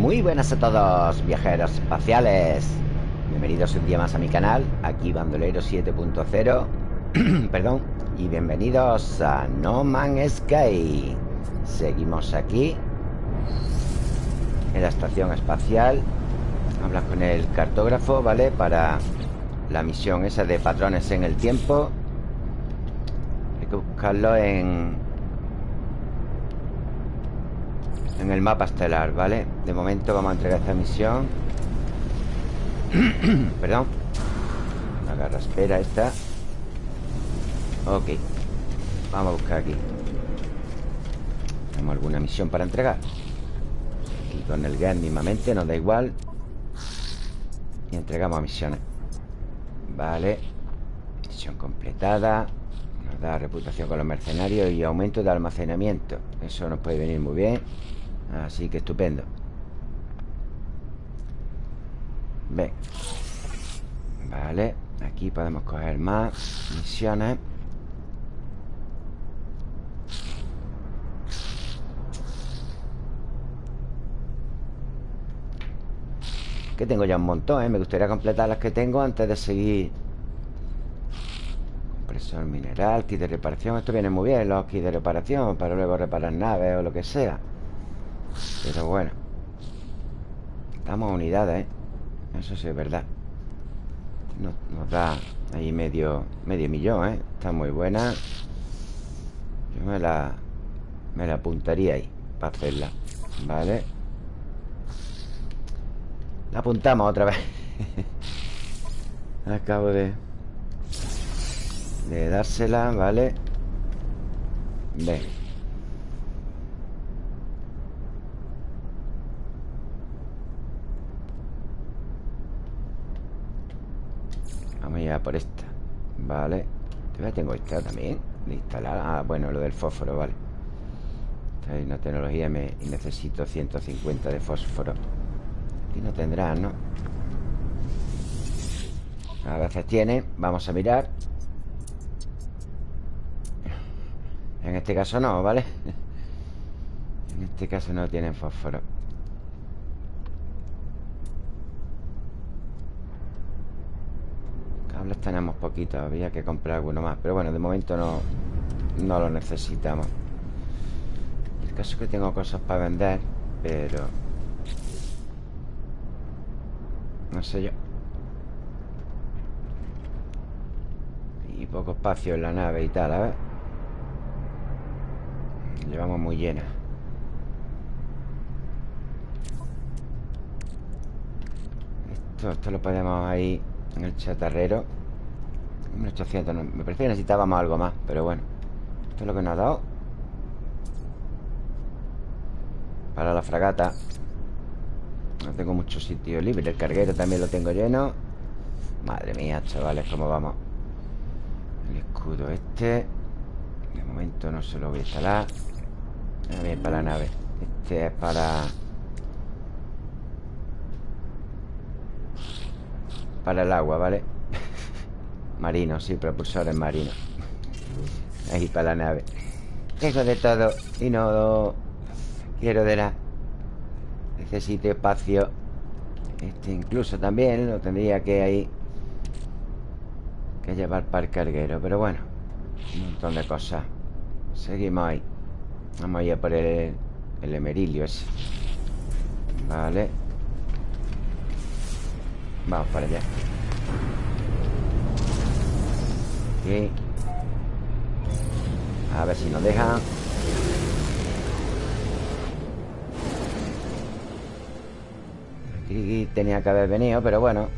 Muy buenas a todos, viajeros espaciales. Bienvenidos un día más a mi canal, aquí Bandolero 7.0. Perdón. Y bienvenidos a No Man's Sky. Seguimos aquí en la estación espacial. Hablas con el cartógrafo, ¿vale? Para la misión esa de patrones en el tiempo. Hay que buscarlo en En el mapa estelar, ¿vale? De momento vamos a entregar esta misión. Perdón. Agarra, espera esta. Ok. Vamos a buscar aquí. ¿Tenemos alguna misión para entregar? Aquí con el GAN mismamente Nos da igual. Y entregamos misiones. Vale. Misión completada. Nos da reputación con los mercenarios Y aumento de almacenamiento. Eso nos puede venir muy bien Así que estupendo. Ven Vale Aquí podemos coger más misiones. Que tengo ya un montón, ¿eh? Me gustaría completar las que tengo antes de seguir. Compresor mineral, kit de reparación. Esto viene muy bien, los kits de reparación Para luego reparar naves o lo que sea pero bueno Estamos a unidades, ¿eh? Eso sí es verdad nos, da ahí medio Medio millón, ¿eh? Está muy buena Yo me la Me la apuntaría ahí Para hacerla Vale La apuntamos otra vez Acabo de De dársela, ¿vale? Ven Vamos a por esta. Vale. Todavía tengo esta también De instalar Ah, bueno, lo del fósforo, vale. Esta es una tecnología me... Y necesito 150 de fósforo. Aquí no tendrá, ¿no? A veces tiene. Vamos a mirar. En este caso no, ¿vale? En este caso no tienen fósforo tenemos poquito Había que comprar alguno más Pero bueno, de momento no, no lo necesitamos. El caso es que tengo cosas para vender Pero No sé yo. Y poco espacio en la nave y tal, a ver. Llevamos muy llena. Esto, esto lo podemos ahí en el chatarrero. 1800 Me parece que necesitábamos algo más Pero bueno. Esto es lo que nos ha dado. Para la fragata. No tengo mucho sitio libre El carguero también lo tengo lleno. Madre mía, chavales, ¿cómo vamos? El escudo este. De momento no se lo voy a instalar. Bien para la nave. Este es para... Para el agua, ¿vale? Marino, sí, propulsores marinos Ahí para la nave. Tengo de todo Y no quiero de la Necesito espacio. Este incluso también Lo tendría que ahí Que llevar para el carguero Pero bueno Un montón de cosas. Seguimos ahí. Vamos a ir por el, el emerilio ese. Vale Vamos para allá. A ver si nos deja. Aquí tenía que haber venido Pero bueno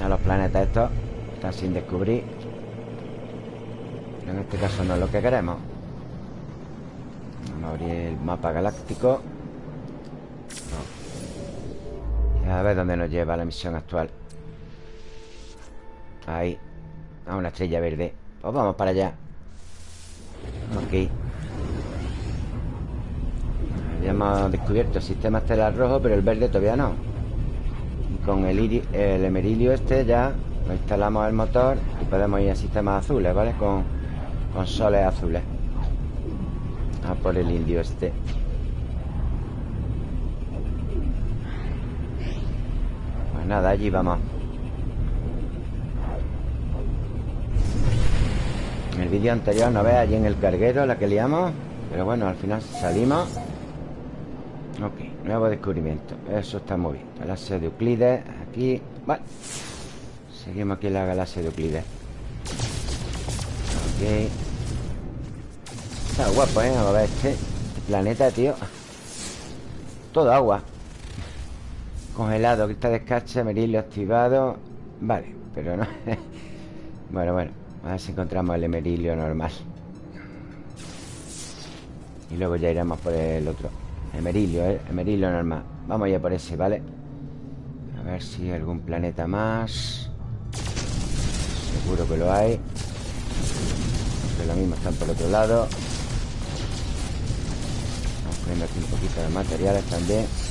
A los planetas estos Están sin descubrir. Pero en este caso no es lo que queremos. Vamos a abrir el mapa galáctico A ver dónde nos lleva la misión actual. Ahí A una estrella verde. Pues vamos para allá. Ok Ya hemos descubierto sistema estelar rojo Pero el verde todavía no. Y con el, el emerilio este ya Lo instalamos el motor Y podemos ir a sistemas azules, ¿vale? Con, con soles azules. A por el indio este nada, allí vamos. En el vídeo anterior, no ve allí en el carguero la que liamos. Pero bueno, al final salimos. Ok, nuevo descubrimiento. Eso está muy bien. Galaxia de Euclides Aquí, vale. Seguimos aquí en la galaxia de Euclides. Ok. Está guapo, ¿eh? Vamos a ver este, este planeta, tío. Todo agua Congelado, cristal de escarcha, merilio activado. Vale, pero no. Bueno, bueno A ver si encontramos el emerilio normal. Y luego ya iremos por el otro. Emerilio, ¿eh? Emerilio normal. Vamos ya por ese, ¿vale? A ver si hay algún planeta más. Seguro que lo hay. Lo mismo están por otro lado. Vamos poniendo aquí un poquito de materiales también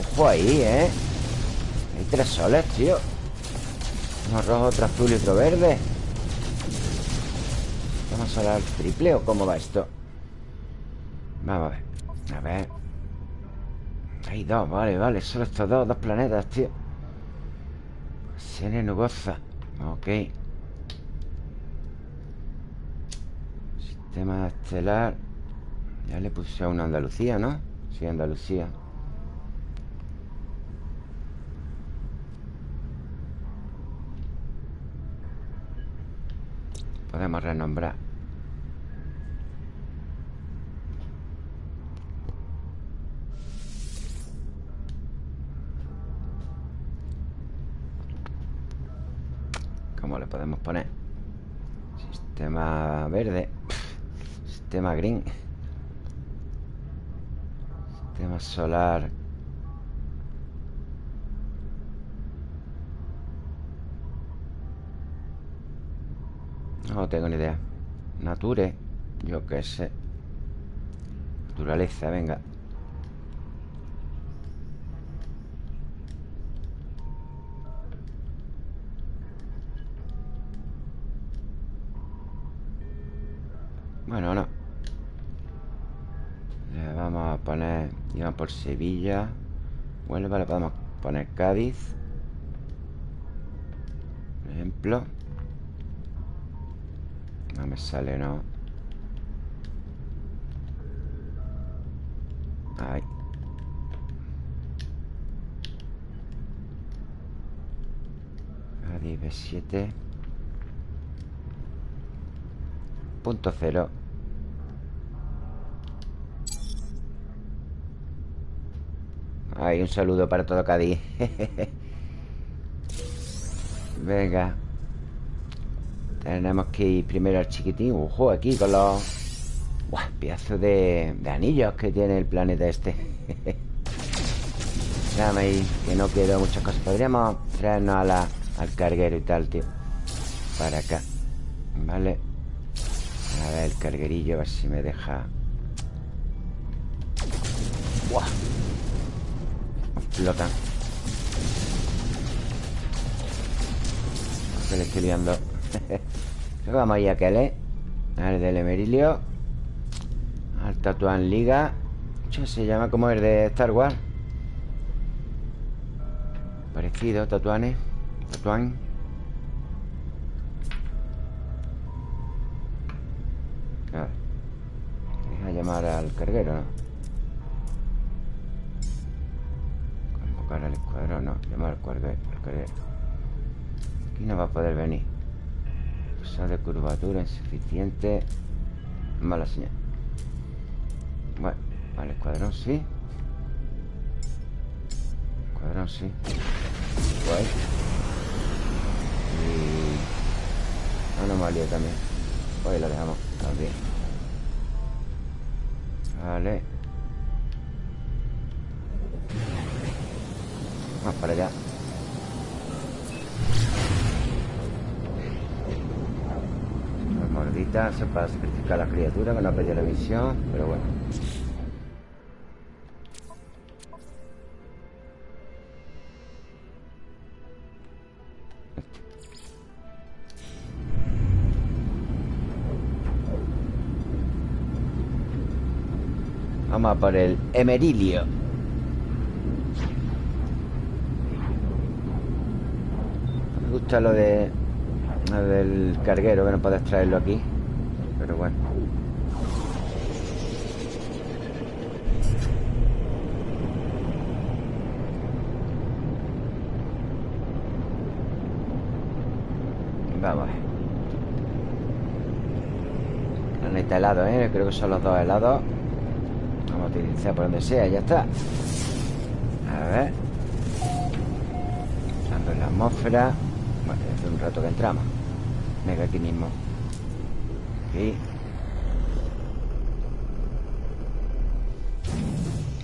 Ojo ahí, ¿eh? Hay tres soles, tío. Uno rojo, otro azul y otro verde. ¿Vamos a solar triple o cómo va esto? Vamos a ver. A ver. Hay dos, vale, vale. Solo estos dos, dos planetas, tío. Sene nubosa. Ok. Sistema estelar. Ya le puse a una Andalucía, ¿no? Sí, Andalucía Podemos renombrar. ¿Cómo le podemos poner? Sistema verde. Sistema green. Sistema solar No tengo ni idea. Nature Yo qué sé. Naturaleza, venga. Bueno, no. Le vamos a poner Digamos por Sevilla. Huelva le podemos poner Cádiz. Por ejemplo no me sale, no Ahí Adi B7 Punto cero. Ahí un saludo para todo Cádiz. Venga tenemos que ir primero al chiquitín. Ojo, aquí con los... Buah, pedazo de, anillos que tiene el planeta este. Déjame ahí, que no quiero muchas cosas. Podríamos traernos a la, al carguero y tal, tío. Para acá Vale A ver, el carguerillo, a ver si me deja. Buah. Explotan Se le estoy liando Vamos a aquel, ¿eh? Al del Emerilio Al Tatuán Liga Se llama como el de Star Wars Parecido, Tatuanes Tatuán A llamar al carguero, ¿no? Convocar al escuadrón, no Llamar al carguero, al carguero Aquí no va a poder venir de curvatura insuficiente. Mala señal. Bueno, vale, escuadrón sí. Escuadrón sí. Guay. Y... Anomalía también. Hoy la dejamos también. Vale. Vamos para allá Se para sacrificar a la criatura que no ha perdido la visión Pero bueno. Vamos a por el Emerilio. Gusta lo de... Del carguero, que no puedes traerlo aquí. Pero bueno. Vamos. Planeta helado, ¿eh? Creo que son los dos helados. Vamos a utilizar por donde sea, ya está. A ver. Entrando en la atmósfera. Bueno, hace un rato que entramos. Venga, aquí mismo. Aquí.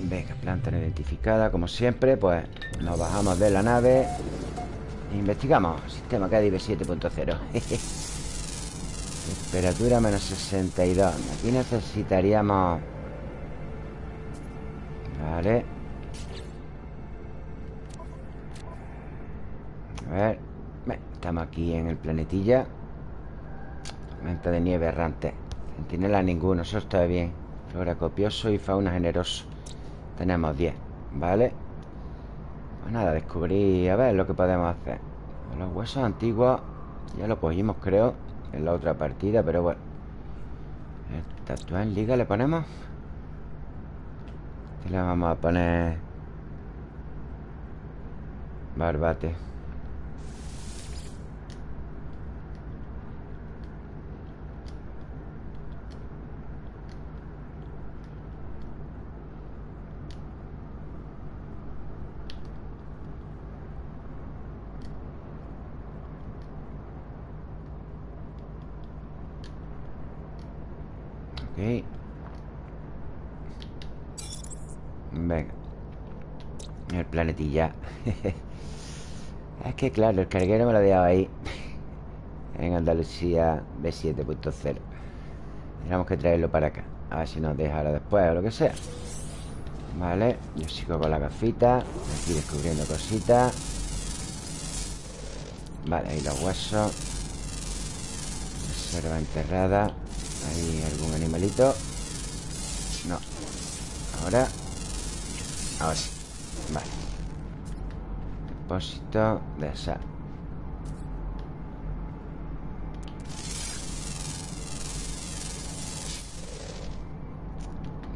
Venga, planta no identificada, como siempre. Pues nos bajamos de la nave. Investigamos. Sistema KDB 7.0. Temperatura menos 62. Aquí necesitaríamos... Vale. A ver. Estamos aquí en el planetilla. Menta de nieve errante. Centinela ninguno, eso está bien. Flora copioso y fauna generoso. Tenemos 10, ¿vale? Pues nada, descubrí a ver lo que podemos hacer. Los huesos antiguos ya lo cogimos, creo, en la otra partida, pero bueno. Estatua en liga le ponemos. Le vamos a poner barbate. Venga. El planetilla. Es que claro, el carguero me lo he dejado ahí. En Andalucía B7.0 Tenemos que traerlo para acá. A ver si nos deja ahora después o lo que sea. Vale, yo sigo con la gafita. Aquí descubriendo cositas. Vale, ahí los huesos. Reserva enterrada ¿Hay algún animalito? No. Ahora. Ahora Vale. Depósito de sal.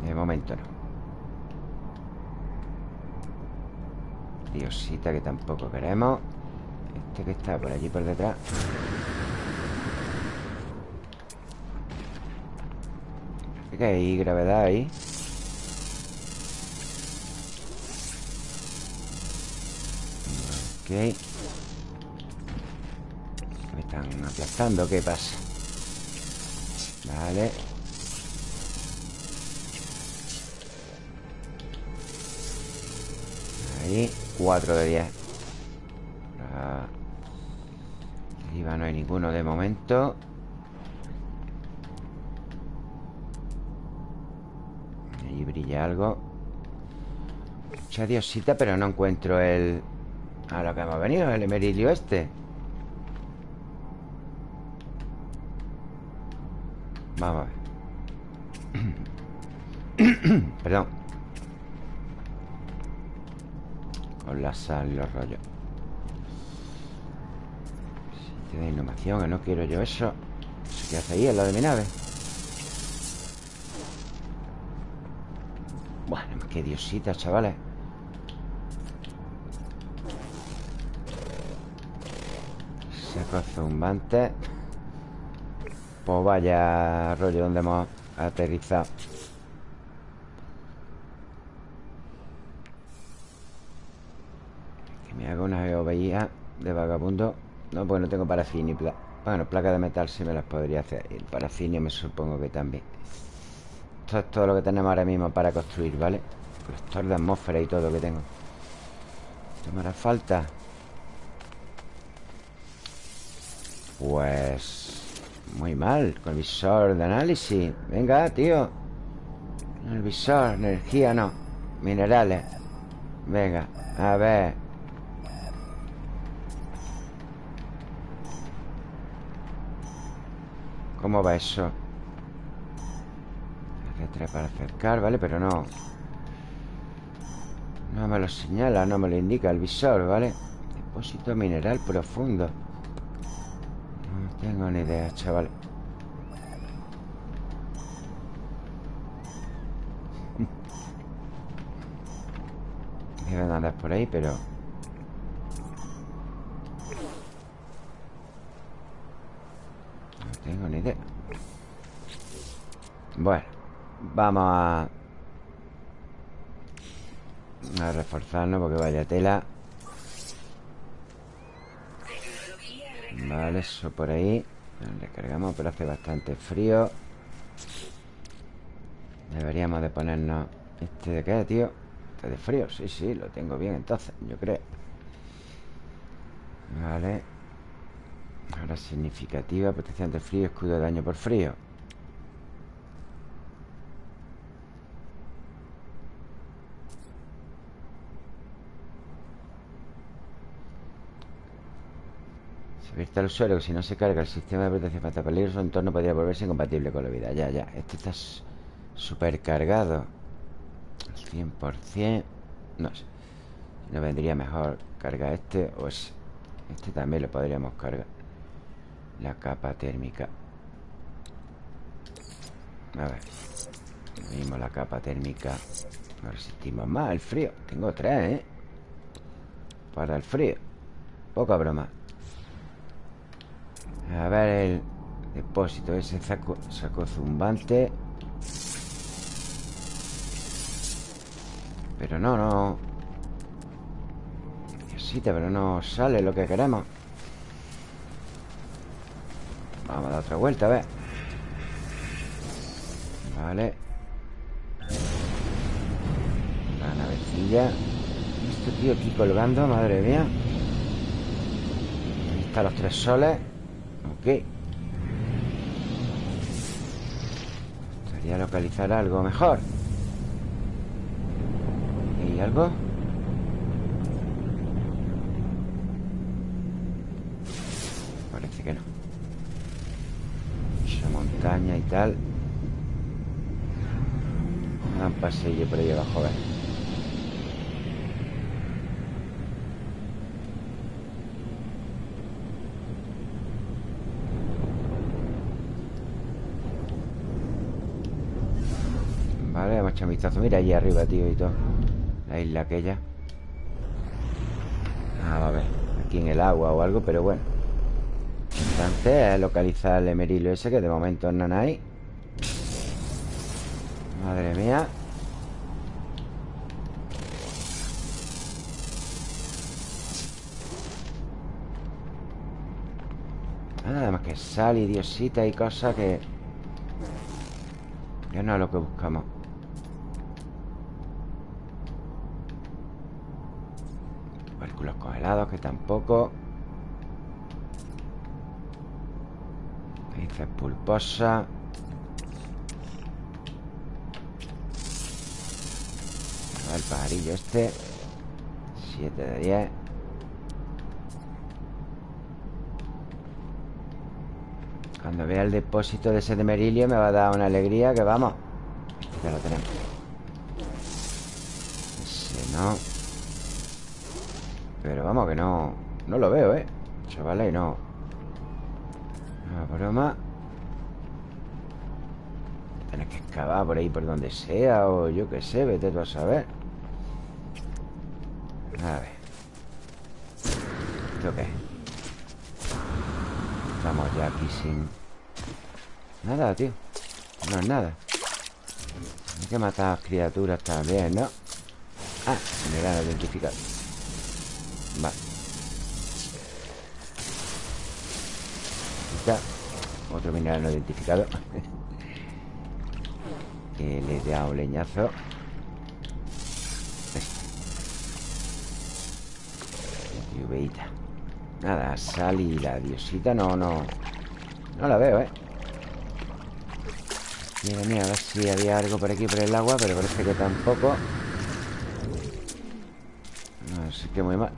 De momento no. Diosita que tampoco queremos. Este que está por allí por detrás que hay gravedad ahí. Ok. Me están aplastando, ¿qué pasa? Vale. Ahí, 4 de 10 Arriba no hay ninguno de momento algo. Mucha diosita, pero no encuentro el... A lo que hemos venido, el emerilio este. Vamos a ver. Perdón. Con la sal y los rollos. De innovación, que no quiero yo eso. ¿Qué hace ahí, en lo de mi nave? Bueno, qué diosita, chavales Saco zumbante Pues vaya rollo donde hemos aterrizado. Que me hago una geoveía de vagabundo. No, pues no tengo parafinio Bueno, placa de metal sí me las podría hacer. Y el parafinio me supongo que también. Esto es todo lo que tenemos ahora mismo para construir, ¿vale? Colector de atmósfera y todo que tengo. ¿Esto me hará falta? Pues... Muy mal Con el visor de análisis. Venga, tío. El visor, energía no. Minerales. Venga, a ver. ¿Cómo va eso? para acercar, ¿vale? Pero no No me lo señala, no me lo indica el visor, ¿vale? Depósito mineral profundo. Tengo ni idea, chaval. Deben andar por ahí, pero... No tengo ni idea. Bueno Vamos a... A reforzarnos porque vaya tela. Vale, eso por ahí. Recargamos, pero hace bastante frío. Deberíamos de ponernos ¿Este de qué, tío? ¿Este de frío? Sí, sí, lo tengo bien entonces, yo creo. Vale. Ahora significativa Protección de frío, escudo de daño por frío Abierta el suelo, que si no se carga el sistema de protección frente a peligro, su entorno podría volverse incompatible con la vida. Ya, ya. Este está súper cargado. Al 100%. No sé. No vendría mejor cargar este o ese. Este también lo podríamos cargar. La capa térmica. A ver. La capa térmica. No resistimos más el frío. Tengo tres, ¿eh? Para el frío. Poca broma. A ver el depósito ese saco, saco zumbante. Pero no, no. Necesita, pero no sale lo que queremos. Vamos a dar otra vuelta, a ver. Vale. La navecilla. Este tío aquí colgando, madre mía. Ahí están los tres soles Ok Sería localizar algo mejor. ¿Y algo? Parece que no. Esa montaña y tal. Un pasillo por ahí abajo, ¿ves? Mira allí arriba, tío, y todo. La isla aquella. Ah, a ver. Aquí en el agua o algo, pero bueno. Entonces, localizar el emerilio ese Que de momento no hay. Madre mía. Nada más que sal y diosita y cosas que... Que no es lo que buscamos que tampoco. Dice pulposa. El pajarillo este. 7 de 10 Cuando vea el depósito de ese de merilio Me va a dar una alegría que vamos. Ya lo tenemos. Ese no vamos, que no... No lo veo, ¿eh? Chavales, no... No, broma. Tienes que excavar por ahí por donde sea O yo qué sé, vete tú a saber. A ver. ¿Esto qué? Estamos ya aquí sin... Nada, tío. No es nada. Hay que matar criaturas también, ¿no? Ah, me dan identificado Otro mineral no identificado. Que le he dado leñazo. Lluveita Nada, sal y la diosita no, no. No la veo, ¿eh? Mira, mira, a ver si había algo por aquí por el agua Pero parece que tampoco. Sé qué muy mal.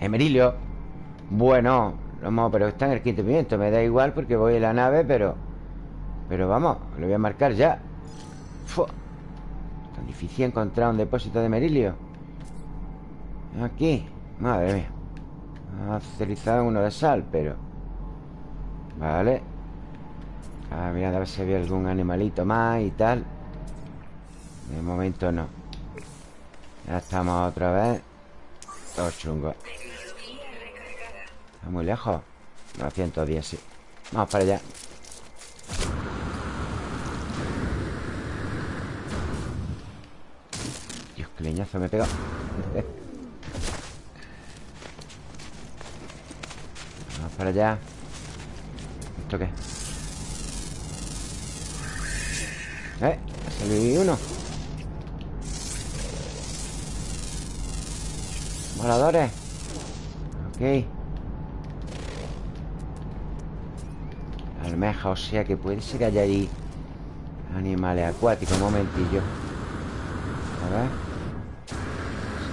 Emerilio. Bueno, no, pero está en el quinto pimiento Me da igual porque voy en la nave, pero Pero vamos, lo voy a marcar ya. Tan difícil encontrar un depósito de merilio. Aquí Madre mía. Ha utilizado uno de sal, pero Vale. Ah, mira, a ver si había algún animalito más y tal. De momento no. Ya estamos otra vez. Todo chungo Está muy lejos. 910, sí. Vamos para allá. Dios, qué leñazo me pegado. Vamos para allá. ¿Esto qué? ¿Eh? Ha salido uno. Voladores. Ok Almeja, o sea que puede ser que haya ahí Animales acuáticos. Un momentillo. A ver.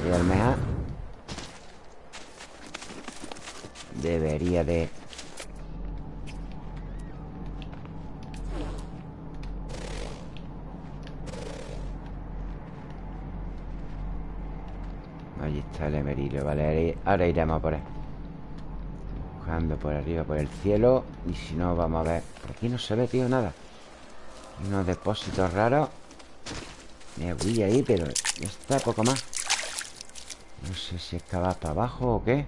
Sí, almeja. Debería de Allí está el emerilio, vale. Ahora iremos por él Por arriba, por el cielo Y si no, vamos a ver. Por aquí no se ve, tío, nada. Unos depósitos raros. Me voy ahí, pero ya está, poco más. No sé si excavar para abajo o qué.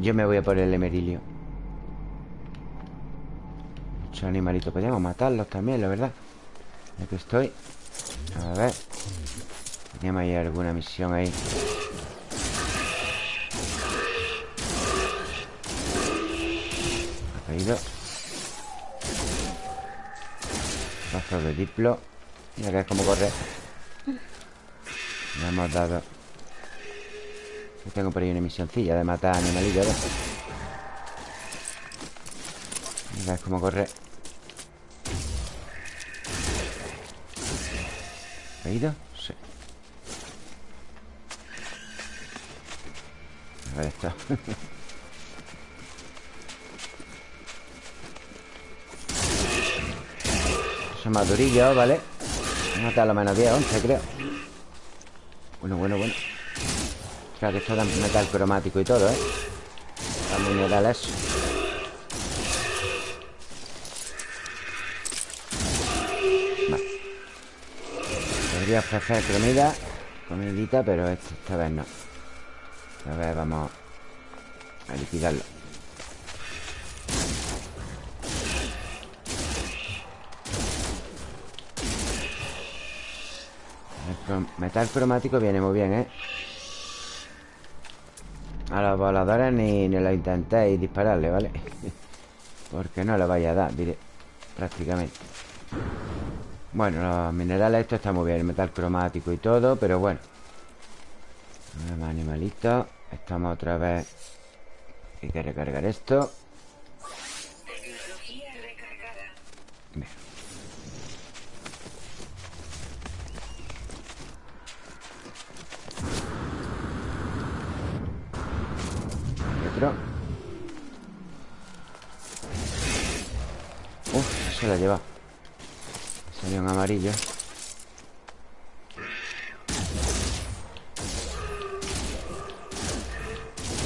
Yo me voy a por el emerilio. Muchos animalitos. Podríamos matarlos también, la verdad. Aquí estoy. A ver. Teníamos ahí alguna misión ahí De diplo. Mira que es como corre. Le hemos dado. Tengo por ahí una misioncilla de matar animalillos Mira es como corre. ¿Caído? Ahí está Son ¿vale? Vamos a lo menos 10, 11, creo Bueno, bueno, bueno. Claro, esto da metal cromático y todo, ¿eh? Da mineral eso Vale. Podría ofrecer comida Comidita, pero esta vez no. A ver, vamos a liquidarlo El metal cromático viene muy bien, ¿eh? A los voladores ni, ni lo intentéis dispararle, ¿vale? Porque no le vaya a dar, diré Prácticamente Bueno, los minerales, esto está muy bien El metal cromático y todo, pero bueno más animalitos Estamos otra vez Hay que recargar esto. Otro Uf, se la lleva. Salió un amarillo.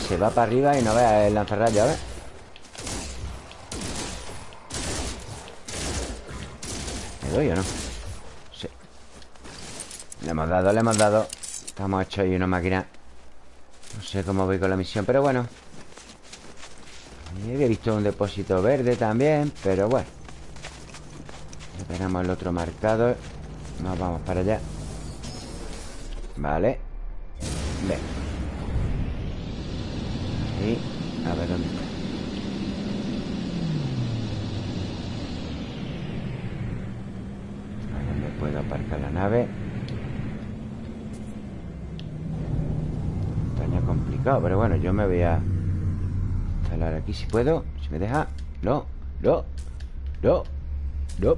Se va para arriba y no vea el lanzarrayo, a ver ¿Me doy o no? Sí. Le hemos dado, le hemos dado. Estamos hechos ahí una máquina. No sé cómo voy con la misión, pero bueno Había visto un depósito verde también Pero bueno. Tenemos el otro marcado. Nos vamos para allá. Vale. Bien a ver dónde está. A dónde puedo aparcar la nave. Estaña complicado, pero bueno, yo me voy a instalar aquí si puedo. Si me deja. No, no, no, no.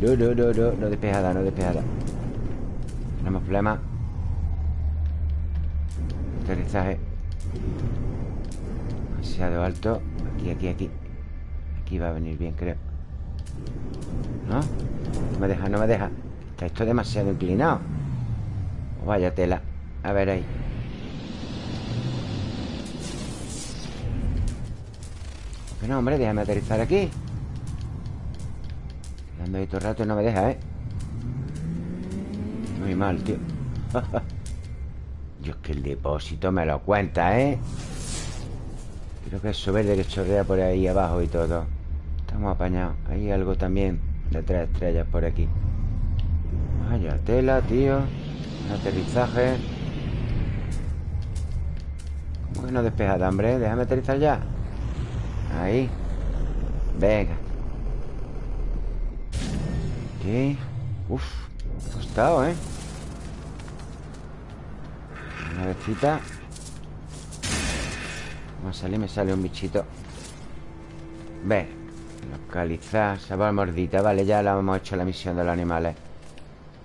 no, no, no, no, no despejada, no despejada. Tenemos problemas. Aterrizaje Demasiado alto Aquí, aquí, aquí Aquí va a venir bien, creo ¿No? No me deja, no me deja Está esto demasiado inclinado Vaya tela A ver ahí Que no, hombre, déjame aterrizar aquí Dando ahí todo el rato y no me deja, ¿eh? Muy mal, tío. Yo es que el depósito me lo cuenta, ¿eh? Creo que es eso verde que chorrea por ahí abajo y todo. Estamos apañados. Hay algo también de tres estrellas por aquí. Vaya tela, tío. Aterrizaje. ¿Cómo que no despeja de hambre? Déjame aterrizar ya Ahí. Venga. Aquí Uf, costado, ¿eh? Una vecita Vamos a salir, me sale un bichito. Ve Localizar, sabor mordita. Vale, ya la hemos hecho la misión de los animales.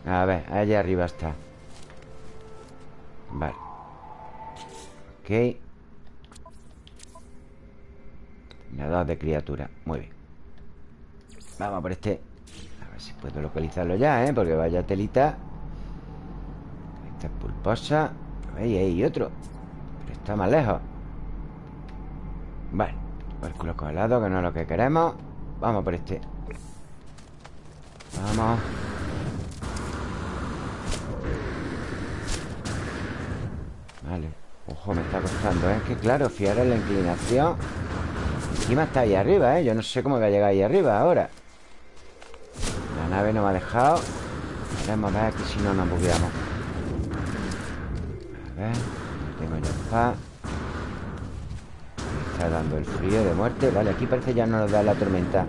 A ver, allá arriba está. Vale. Ok Nada de criatura. Muy bien. Vamos por este. A ver si puedo localizarlo ya, ¿eh? Porque vaya telita. Esta es pulposa. Ahí hay otro. Pero está más lejos. Vale. Pérculo colado, que no es lo que queremos. Vamos por este. Vamos. Vale. Ojo, me está costando, ¿eh? Que claro, fiar en la inclinación Encima está ahí arriba, ¿eh? Yo no sé cómo voy a llegar ahí arriba ahora. La nave no me ha dejado. Veremos ver que si no nos bugueamos. A ver Tengo ya paz. Está dando el frío de muerte. Vale, aquí parece ya no nos da la tormenta.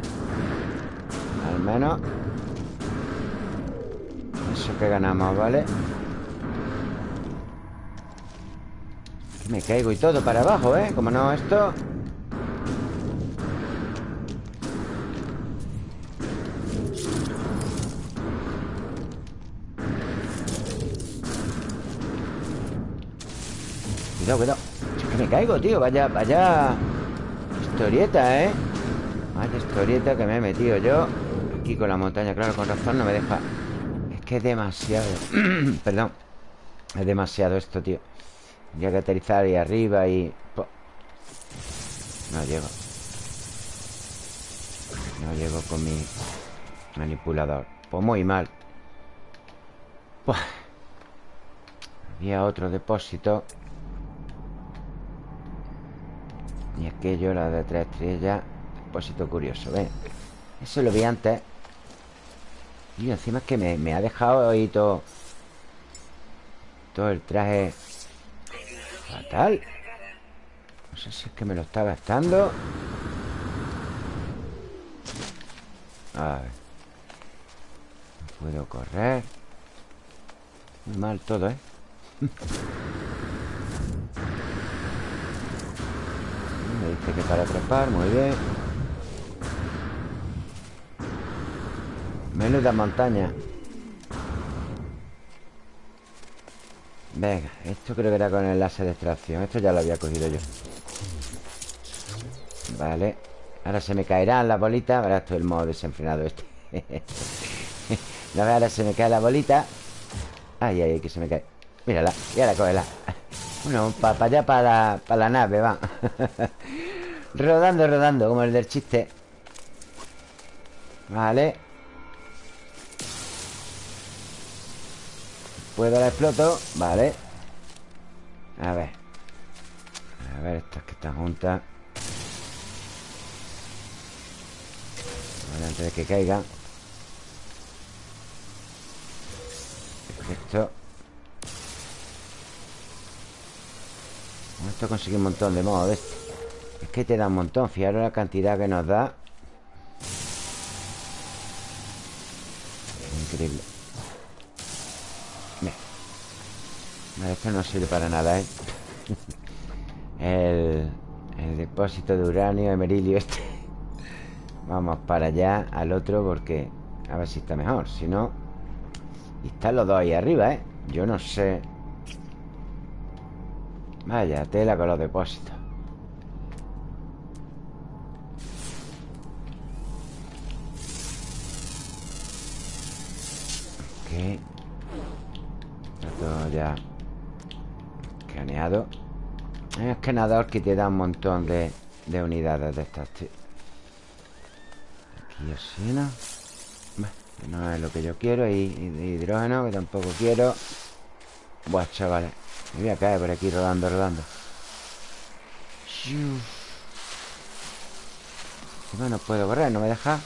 Al menos. Eso que ganamos, ¿vale? Me caigo y todo para abajo, ¿eh? Como no, esto Cuidado, cuidado. Que me caigo, tío. Vaya, vaya Historieta, ¿eh? Vaya historieta que me he metido yo Aquí con la montaña, claro, con razón no me deja. Es que es demasiado. Perdón. Es demasiado esto, tío. Tendría que aterrizar ahí arriba y... No llego. No llego con mi manipulador. Pues muy mal. Había otro depósito Y aquello, la de tres estrellas Depósito curioso, ¿ves? Eso lo vi antes. Y encima es que me, ha dejado ahí todo Todo el traje Fatal. No sé si es que me lo está gastando. A ver. No puedo correr. Muy mal todo, ¿eh? Dice que para trepar, muy bien. Menuda montaña. Venga, esto creo que era con el láser de extracción. Esto ya lo había cogido yo. Vale. Ahora se me caerán las bolitas. Esto es el modo desenfrenado este. Ahora se me cae la bolita. Ay, ay, que se me cae. Mírala, y ahora cógela. Bueno, para allá, para la, nave, va Rodando, rodando, como el del chiste. Vale. ¿Puedo la exploto? Vale. A ver. A ver, estas que están juntas. Vale, antes de que caiga. Perfecto esto consigue un montón de modos de este. Es que te da un montón Fijaros la cantidad que nos da. Increíble. Vale, esto no sirve para nada, ¿eh? el, el depósito de uranio Emerilio este. Vamos para allá Al otro porque A ver si está mejor. Si no Y están los dos ahí arriba, ¿eh? Yo no sé. Vaya tela con los depósitos Está todo ya Escaneado. Hay un escaneador que te da un montón de de unidades de estas, Aquí oxígeno. No es lo que yo quiero. Y, hidrógeno, que tampoco quiero. Buah, chavales. Me voy a caer por aquí rodando, rodando. No puedo correr, no me deja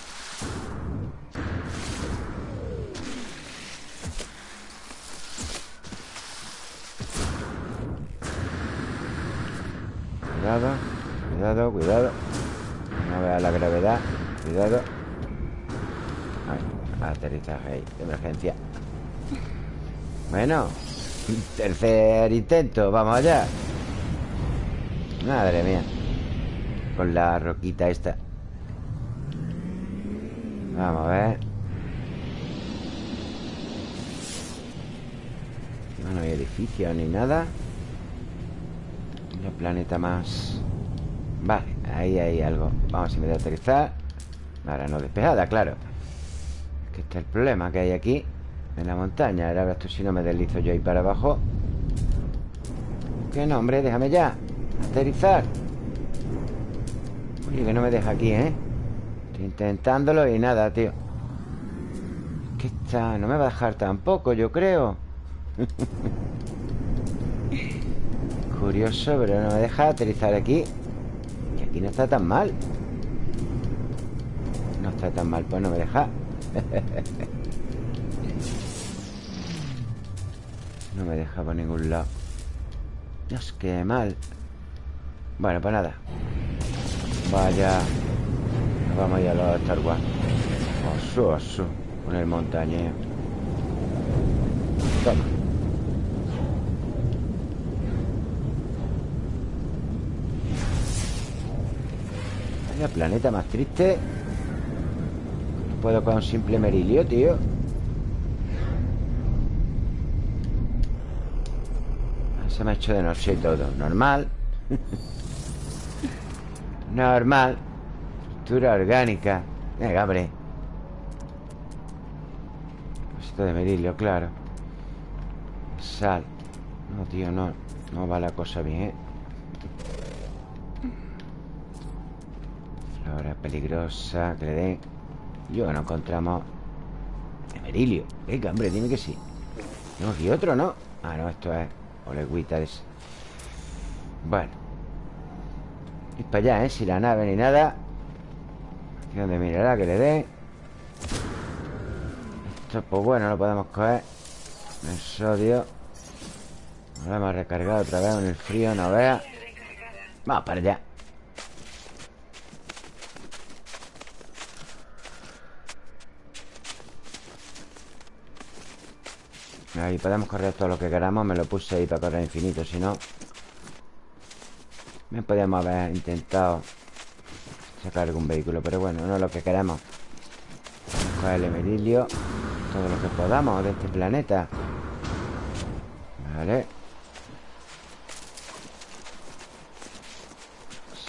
Cuidado, cuidado, cuidado. No vea la gravedad. Cuidado. Aterrizaje ahí, de emergencia. Bueno Tercer intento, vamos allá. Madre mía. Con la roquita esta. Vamos a ver. No hay edificios ni nada El planeta más. Vale, ahí hay algo. Vamos a a aterrizar Ahora no despejada, claro. Es Que este es el problema que hay aquí En la montaña. Ahora esto si no me deslizo yo ahí para abajo. ¿Qué nombre? Déjame ya. Aterrizar. Oye, que no me deja aquí, ¿eh? intentándolo y nada, tío. ¿Qué está? No me va a dejar tampoco, yo creo Curioso, pero no me deja aterrizar aquí. Y aquí no está tan mal. No está tan mal, pues no me deja. No me deja por ningún lado. Dios, qué mal. Bueno, pues nada. Vaya. Vamos a ir a los Star Wars. Osu, osu Con el montañeo. Toma Vaya planeta más triste. No puedo con un simple merilio, tío. Se me ha hecho de noche todo. Normal. Normal. Orgánica. Venga, hombre. Esto de merilio, claro. Sal. No, tío, no. No va la cosa bien, ¿eh? Peligrosa Que le den. Yo no encontramos. Merilio Venga, hombre, dime que sí. No, y otro, ¿no? Ah, no, esto es Olegüita ese. Bueno. Y para allá, ¿eh? Si la nave ni nada. De mineral que le dé. Esto, pues bueno, lo podemos coger. El sodio Lo hemos recargado otra vez en el frío, no vea Vamos para allá Ahí podemos correr todo lo que queramos Me lo puse ahí para correr infinito Si no Me podemos haber intentado sacar algún vehículo Pero bueno, no es lo que queremos Vamos a el emerilio Todo lo que podamos de este planeta. Vale.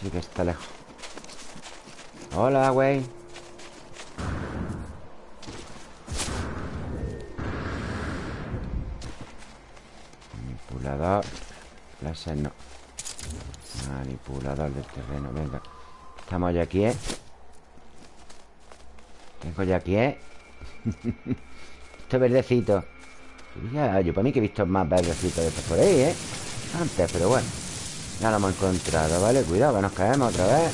Sí que está lejos. Hola, güey Manipulador Láser no Manipulador del terreno, venga Estamos ya aquí, ¿eh? Tengo ya aquí, ¿eh? Esto verdecito ya, Yo para mí que he visto más verdecitos de estos por ahí, ¿eh? Antes, pero bueno Ya lo hemos encontrado, ¿vale? Cuidado, que nos caemos otra vez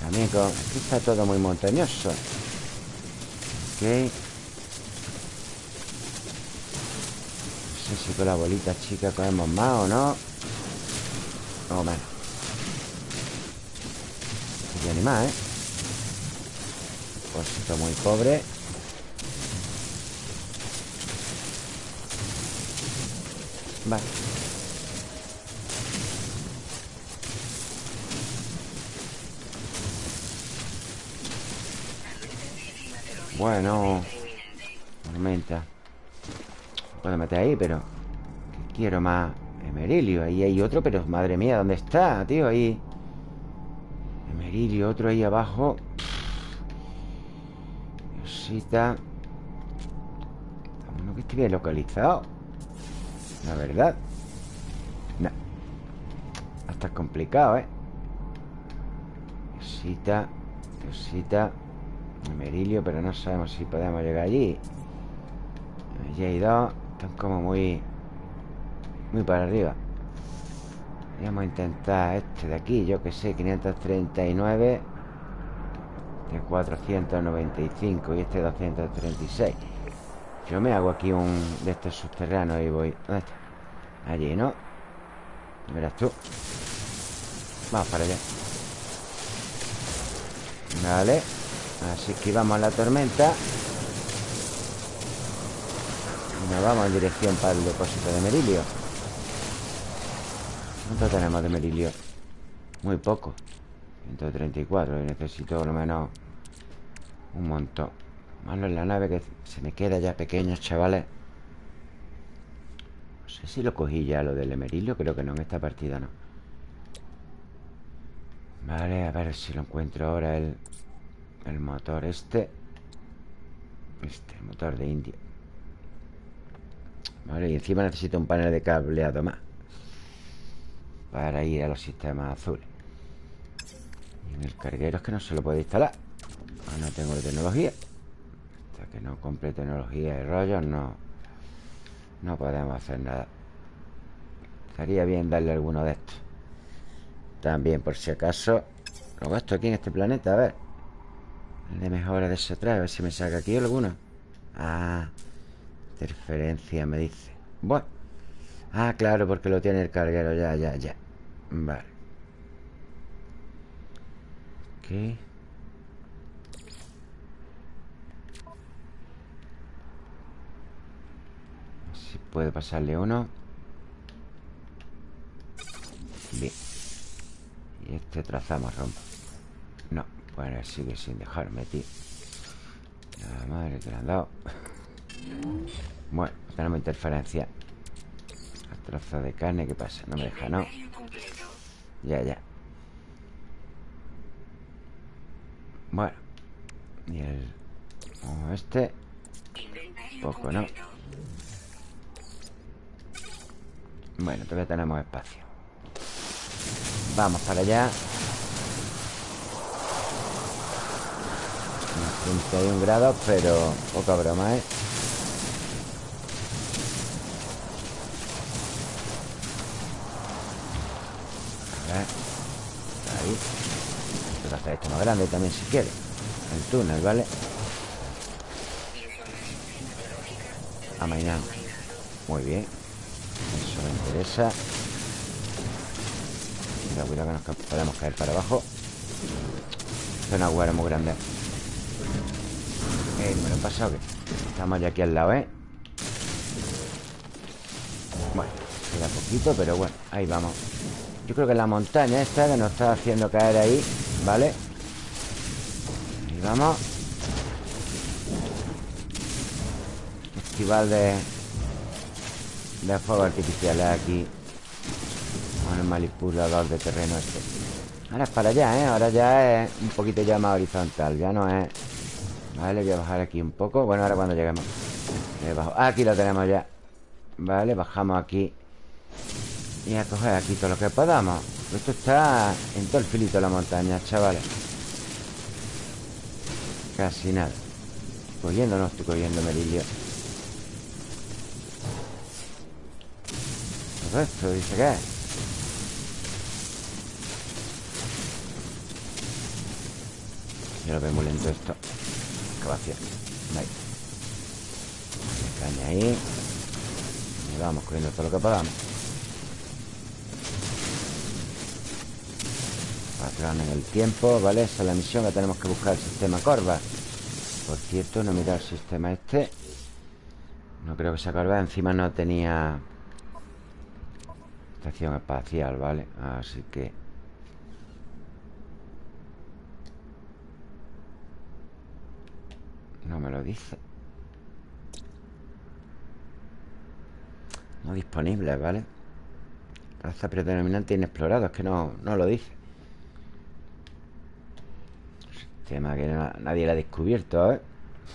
También. Aquí está todo muy montañoso Ok sé si con la bolita chica cogemos más o no O menos y animal, ¿eh? Cosito muy pobre. Vale. Bueno. Tormenta Puedo meter ahí, pero Quiero más Emerilio. Ahí hay otro, pero madre mía, ¿dónde está, tío? Ahí. Y otro ahí abajo. Diosita. Uno que esté bien localizado. La verdad. No. Hasta es complicado, ¿eh? Cosita Cosita Merilio, pero no sabemos si podemos llegar allí. Allí hay dos Están como muy Muy para arriba. Vamos a intentar este de aquí Yo que sé, 539 De 495 Y este 236 Yo me hago aquí un de estos subterráneos Y voy... ¿Dónde está? Allí, ¿no? Verás tú. Vamos para allá. Vale. Así que vamos a la tormenta nos vamos en dirección para el depósito de Merilio. ¿Cuánto tenemos de Merilio? Muy poco. 134 Y necesito por lo menos Un montón. Malo en la nave que se me queda ya pequeño, chavales. No sé si lo cogí ya lo del Emerilio Creo que no, en esta partida no. Vale, a ver si lo encuentro ahora el, el motor este. Este, el motor de India Y encima necesito un panel de cableado más Para ir a los sistemas azules. Y en el carguero es que no se lo puede instalar. Ah, No tengo tecnología. Hasta que no compre tecnología y rollos No No podemos hacer nada. Estaría bien darle alguno de estos. También por si acaso Lo gasto aquí en este planeta, a ver. De mejora de ese atrás A ver si me saca aquí alguno. Ah, interferencia me dice. Bueno. Ah, claro, porque lo tiene el carguero. Ya, ya, ya. Vale. Ok Si puede pasarle uno. Bien. Y este trazamos rompa No bueno, sigue sin dejarme, tío. La madre que le han dado Bueno, tenemos interferencia trozo de carne, ¿qué pasa? No me deja, ¿no? Ya, ya Bueno Y el... Este Poco, ¿no? Bueno, todavía tenemos espacio Vamos para allá 31 grados, pero poca broma, ¿eh? A ver. Ahí. Puedo hacer esto más grande también si quiere. El túnel, ¿vale? Amainando. Muy bien. Eso me interesa. cuidado que nos podemos caer para abajo. Es una agujero muy grande. Eh, me lo he pasado Estamos ya aquí al lado, ¿eh? Bueno, queda poquito, pero bueno Ahí vamos Yo creo que la montaña esta que nos está haciendo caer ahí ¿Vale? Ahí vamos. Festival de De fuegos artificiales aquí. Con el manipulador de terreno este. Ahora es para allá, ¿eh? Ahora ya es un poquito ya más horizontal Ya no es. Vale, voy a bajar aquí un poco. Bueno, ahora cuando lleguemos. Aquí lo tenemos ya. Vale, bajamos aquí Y a coger aquí todo lo que podamos. Esto está en todo el filito de la montaña, chavales. Casi nada. Cogiendo no estoy cogiendo merillo Todo esto, dice que es. Yo lo veo muy lento esto. Excavación Ahí. Caña ahí. Vamos corriendo todo lo que podamos Patrón en el tiempo, ¿vale? Esa es la misión que tenemos que buscar el sistema Corva Por cierto, no mirar el sistema este No creo que sea Corva Encima no tenía Estación espacial, ¿vale? Así que No me lo dice No disponible, ¿vale? Raza predominante inexplorado Es que no, no lo dice Sistema que nadie lo ha descubierto, ¿eh?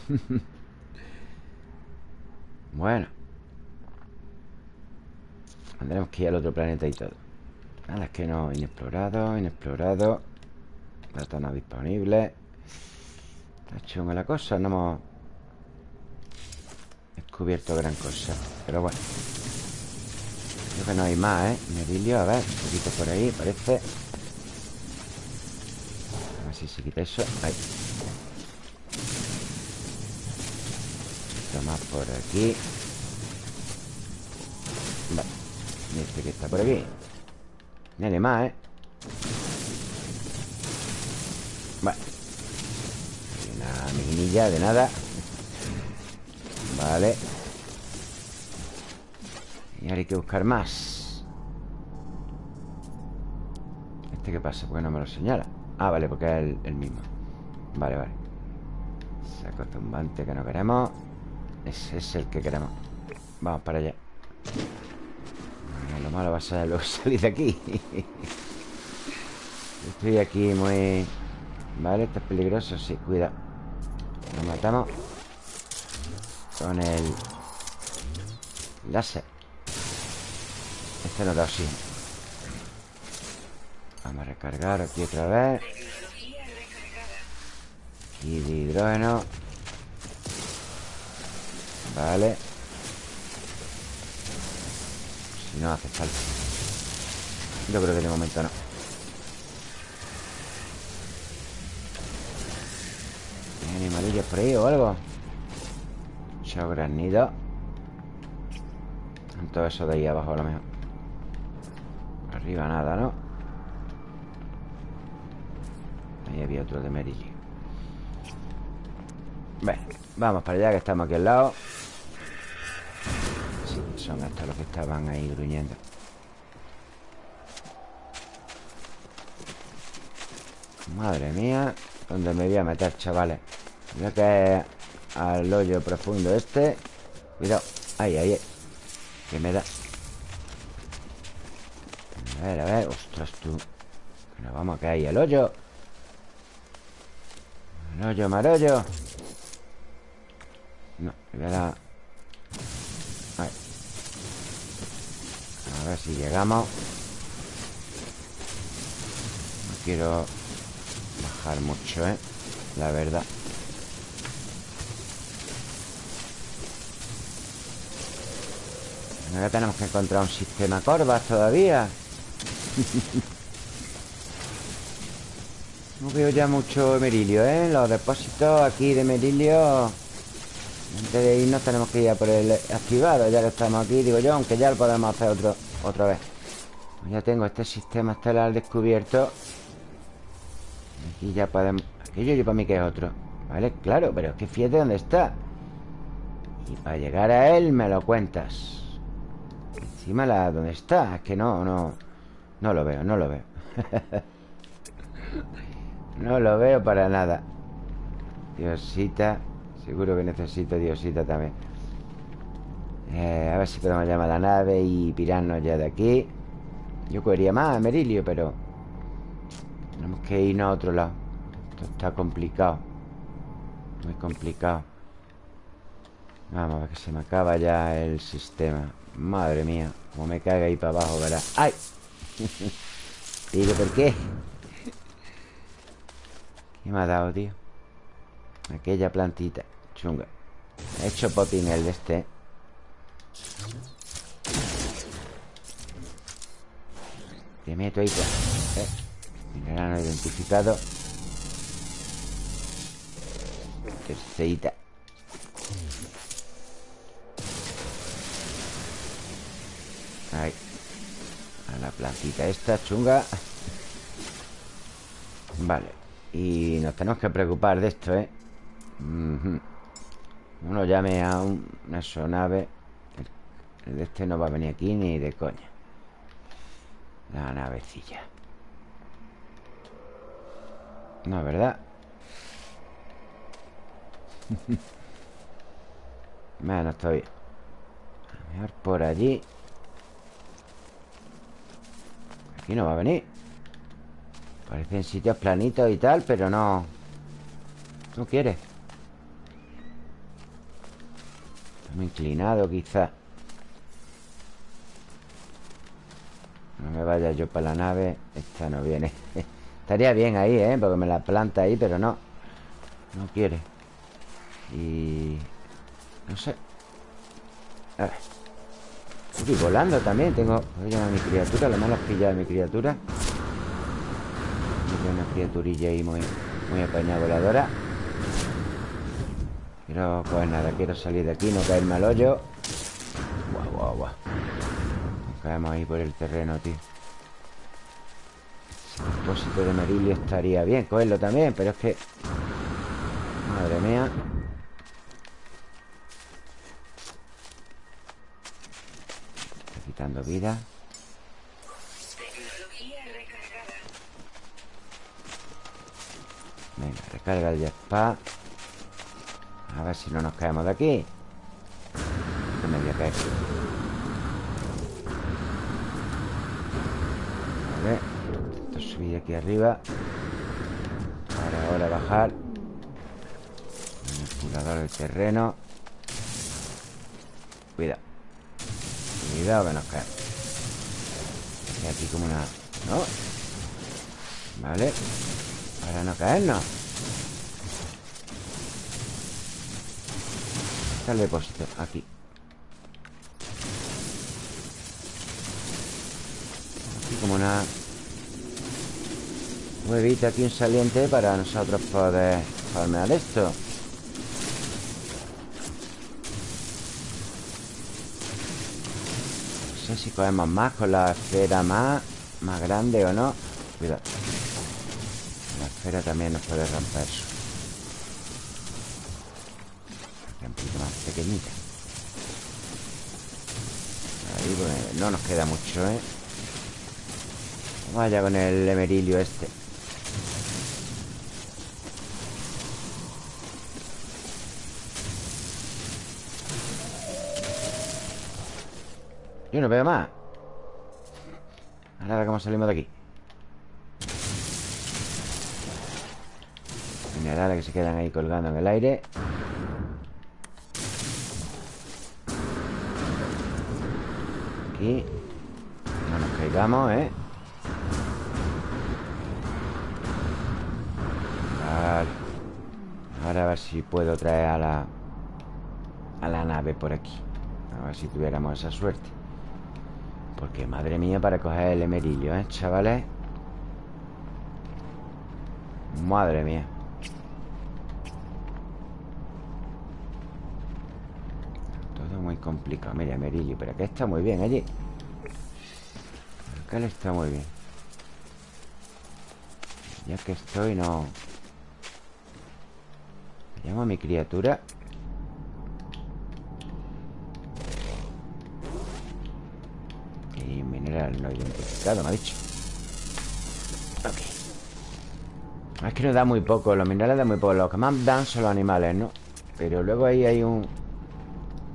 bueno. Tendremos que ir al otro planeta y todo. Nada, es que no Inexplorado, inexplorado. Plata no disponible. Está chunga la cosa No hemos descubierto gran cosa Pero bueno. Creo que no hay más, ¿eh? Merilio, a ver, un poquito por ahí, parece si se quita eso. Ahí. Esto más por aquí. Vale. Este que está por aquí. Nene más, ¿eh? Vale. Una minilla de nada. Vale. Y ahora hay que buscar más. ¿Este qué pasa? ¿Por qué no me lo señala? Ah, vale, porque es el, mismo. Vale, vale. Saco tumbante que no queremos. Ese es el que queremos. Vamos para allá. Lo malo va a ser luego salir de aquí. Estoy aquí muy... Vale, esto es peligroso, sí, cuidado. Lo matamos Con el Láser. Este no da oxígeno Vamos a recargar aquí otra vez. Aquí de hidrógeno. Vale. Si no hace falta. Yo creo que de momento no. Animalillos por ahí o algo Chao granido Todo eso de ahí abajo a lo mejor. Arriba nada, ¿no? Ahí había otro de merillo Bueno, vamos para allá que estamos aquí al lado. Sí, son estos los que estaban ahí gruñendo. Madre mía ¿Dónde me voy a meter, chavales? Voy a caer al hoyo profundo este. Cuidado Ahí, ahí Que me da. A ver, a ver Ostras, tú. Que nos vamos a caer El hoyo marollo. No, me voy a dar. Ahí. A ver si llegamos. No quiero Bajar mucho, ¿eh? La verdad. Ahora tenemos que encontrar un sistema corvas todavía No veo ya mucho merilio, ¿eh? Los depósitos aquí de merilio Antes de irnos tenemos que ir a por el activado Ya que estamos aquí, digo yo Aunque ya lo podemos hacer otro, otra vez. Ya tengo este sistema estelar descubierto. Aquí ya podemos... Aquello yo para mí que es otro Vale, claro, pero es que fíjate dónde está. Y para llegar a él me lo cuentas. Encima la... ¿Dónde está? Es que no, no... No lo veo, no lo veo No lo veo para nada. Diosita Seguro que necesito Diosita también. Eh, A ver si podemos llamar a la nave Y pirarnos ya de aquí. Yo cogería más a Merilio, pero Tenemos que irnos a otro lado. Esto está complicado. Muy complicado. Vamos a ver que se me acaba ya el sistema. Madre mía Como me caga ahí para abajo, ¿verdad? ¡Ay! Digo, ¿por qué? ¿Qué me ha dado, tío? Aquella plantita Chunga. He hecho potín el de este Te meto ahí eh. Mineral identificado. Terceita Ahí. A la plantita esta chunga. Vale Y nos tenemos que preocupar de esto, ¿eh? Uno llame a un, una sonave el, de este no va a venir aquí ni de coña. La navecilla. No, ¿verdad? bueno, estoy A mejor por allí. Aquí no va a venir Parecen sitios planitos y tal Pero no. No quiere Estamos inclinado quizá. No me vaya yo para la nave. Esta no viene. Estaría bien ahí, ¿eh? Porque me la planta ahí, pero no. No quiere. Y... No sé. A ver. Estoy volando también. Tengo... Voy a mi criatura. Lo malo es pillar a mi criatura una criaturilla ahí muy... Muy apañada voladora Quiero pues nada Quiero salir de aquí No caerme al hoyo Guau, guau, guau caemos ahí por el terreno, tío depósito de merilio estaría bien cogerlo también, pero es que... Madre mía. Está quitando vida. Venga, recarga el jetpack. A ver si no nos caemos de aquí. Que me voy a caer. Vale subir aquí arriba Para ahora bajar Manipulador del terreno Cuidado Cuidado que nos cae Y aquí como una... ¿No? Vale Para no caernos. Está el depósito Aquí. Aquí como una Huevito aquí un saliente para nosotros poder farmear esto. No sé si cogemos más con la esfera más Más grande o no. Cuidado esfera también nos puede romper. Un poquito más pequeñita. Ahí pues, no nos queda mucho, ¿eh? Vaya con el emerilio este. Yo no veo más. Ahora cómo salimos de aquí Que se quedan ahí colgando en el aire. Aquí. No nos caigamos, ¿eh? Vale. Ahora a ver si puedo traer a la A la nave por aquí. A ver si tuviéramos esa suerte. Porque madre mía para coger el emerillo, ¿eh, chavales? Madre mía Todo muy complicado. Mira, emerillo, pero acá está muy bien allí. Acá le está muy bien. Ya que estoy, no. Llamo a mi criatura no identificado, me ha dicho. Ok. Es que nos da muy poco, los minerales dan muy poco Los que más dan son los animales, ¿no? Pero luego ahí hay un...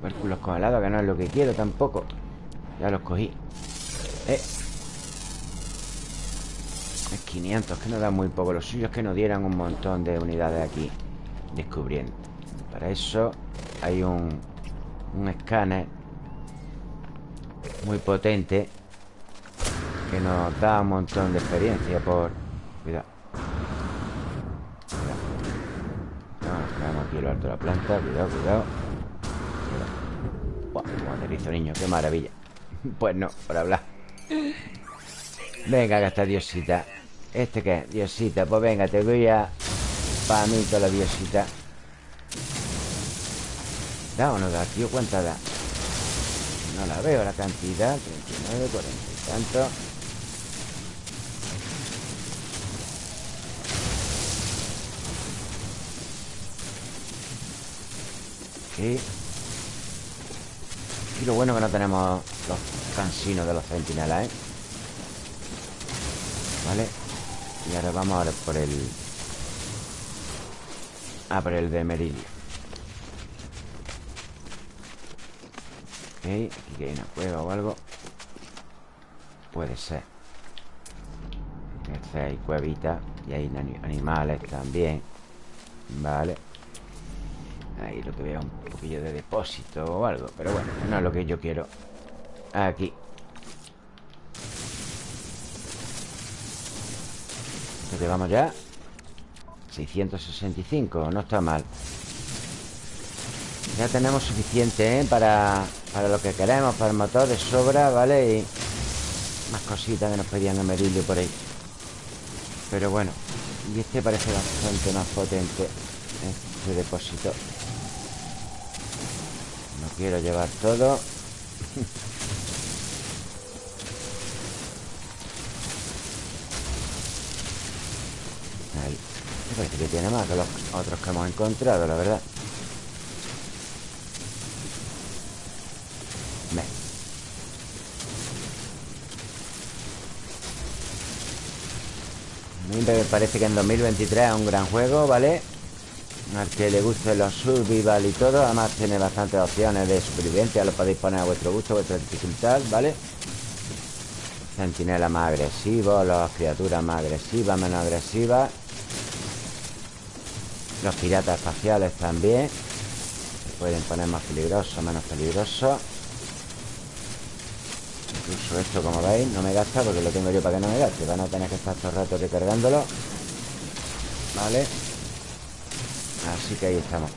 Pérculos congelados que no es lo que quiero tampoco Ya los cogí Eh Es 500, que nos da muy poco Los suyos que nos dieran un montón de unidades aquí Descubriendo Para eso hay un... Un escáner Muy potente que nos da un montón de experiencia por... Cuidado. Cuidado. No, quedamos aquí lo alto de la planta. Cuidado, cuidado. Aterrizo, niño. Qué maravilla. Pues no, por hablar. Venga, gasta diosita. ¿Este qué? Diosita. Pues venga, te voy a... Para mí toda la diosita. ¿Da o no da, tío? ¿Cuánta da? No la veo la cantidad. 39, 40 y tanto. Y lo bueno que no tenemos los cansinos de los centinelas, ¿eh? Vale Y ahora vamos ahora por el... Ah, por el de Meridio Ok, aquí hay una cueva o algo. Puede ser. Este hay cuevita Y hay animales también. Vale Ahí lo que veo un poquillo de depósito o algo Pero bueno, no es lo que yo quiero Aquí ¿Qué llevamos ya? 665, no está mal Ya tenemos suficiente, ¿eh? Para, para lo que queremos Para el motor de sobra, ¿vale? Y más cositas que nos pedían a Merillo por ahí Pero bueno Y este parece bastante más potente Este depósito quiero llevar todo Ahí. Me parece que tiene más que los otros que hemos encontrado, la verdad. Me. A mí me parece que en 2023 es un gran juego, ¿vale? Al que le guste los survival y todo Además tiene bastantes opciones de supervivencia Lo podéis poner a vuestro gusto, a vuestra dificultad, ¿vale? Centinelas más agresivos Las criaturas más agresivas, menos agresivas. Los piratas espaciales también. Se pueden poner más peligrosos, menos peligrosos. Incluso esto, como veis, no me gasta Porque lo tengo yo para que no me gaste. Van a tener que estar todo el rato recargándolo. ¿Vale? Así que ahí estamos.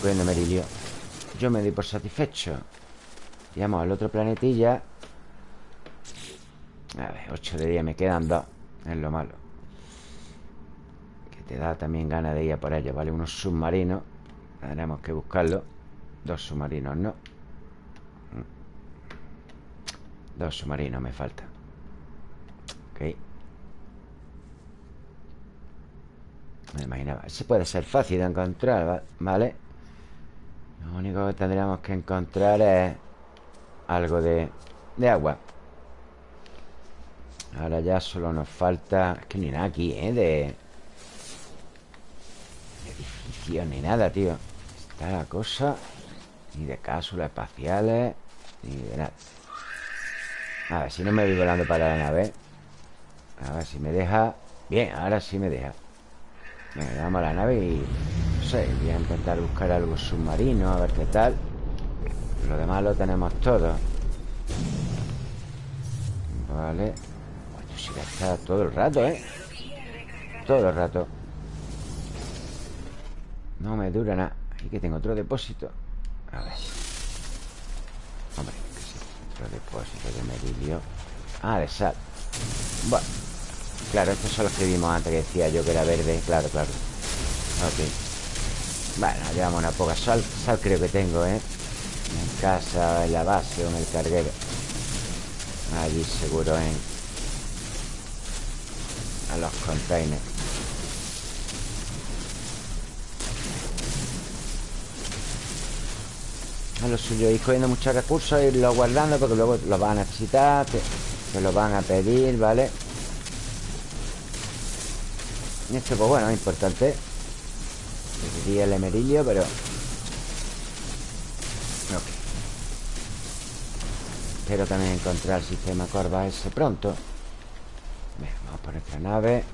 Cogiendo merilio Yo me di por satisfecho. Vamos al otro planetilla. A ver, 8 de día me quedan dos. Es lo malo. Que te da también ganas de ir por ello ¿Vale? Unos submarinos. Tendremos que buscarlo. Dos submarinos, ¿no? Dos submarinos me faltan Ok Me imaginaba. Ese puede ser fácil de encontrar, ¿vale? Lo único que tendríamos que encontrar es Algo de, de agua. Ahora ya solo nos falta Es que ni nada aquí, ¿eh? De, edificio ni nada, tío. Está la cosa Ni de cápsulas espaciales Ni de nada. A ver, si no me voy volando para la nave. A ver si me deja. Bien, ahora sí me deja Venga, vamos a la nave y... No sé, voy a intentar buscar algo submarino A ver qué tal. Lo demás lo tenemos todo. Vale. Sí que está todo el rato, ¿eh? Todo el rato. No me dura nada. Aquí que tengo otro depósito. A ver. Hombre, Otro depósito de merilio Ah, de sal. Bueno Claro, estos son los que vimos antes que decía yo que era verde. Claro, claro. Ok. Bueno, llevamos una poca sal. Sal creo que tengo, ¿eh? En casa, en la base o en el carguero. Allí seguro en A los containers. A lo suyo ir cogiendo muchos recursos irlos guardando porque luego los van a necesitar te los van a pedir, ¿vale? Y esto, pues bueno, es importante. Sería el emerillo, pero... Ok. Espero también encontrar el sistema Corva ese pronto. Vamos por esta nave.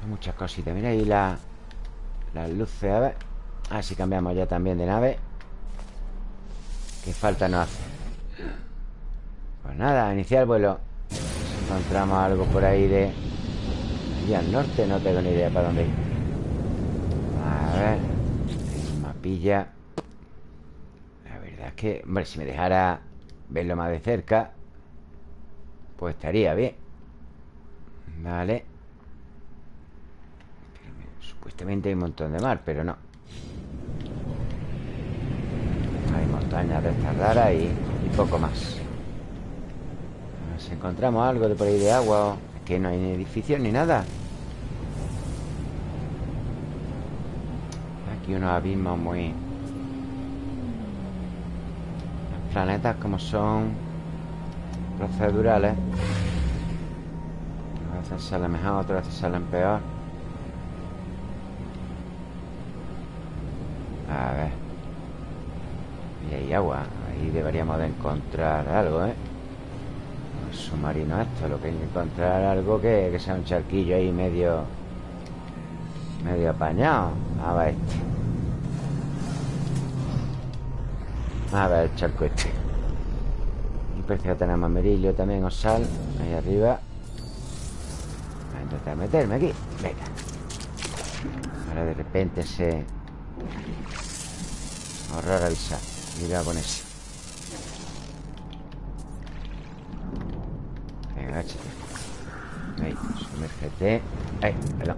Son muchas cositas. Mira ahí la, las luces A ver Ah, si cambiamos ya también de nave. Qué falta nos hace Pues nada, iniciar el vuelo encontramos algo por ahí de al norte no tengo ni idea para dónde ir. A ver Mapilla. La verdad es que, hombre, si me dejara verlo más de cerca Pues estaría bien. Vale. Supuestamente hay un montón de mar, pero no. Hay montañas de estas raras y, y poco más. Si encontramos algo de por ahí de agua que no hay ni edificios ni nada. Aquí unos abismos muy... Los planetas como son procedurales. A veces salen mejor, otras veces salen peor. A ver. Y hay agua. Ahí deberíamos de encontrar algo, ¿eh? Submarino esto Lo que hay encontrar algo que, que sea un charquillo ahí medio Medio apañado. A ver este. A ver el charco este. Y parece que tenemos merillo también o sal Ahí arriba. Intentar meterme aquí. Venga. Ahora de repente se... Ahorrar avisar Cuidado con eso Ahí, sumérgete. Ahí, perdón.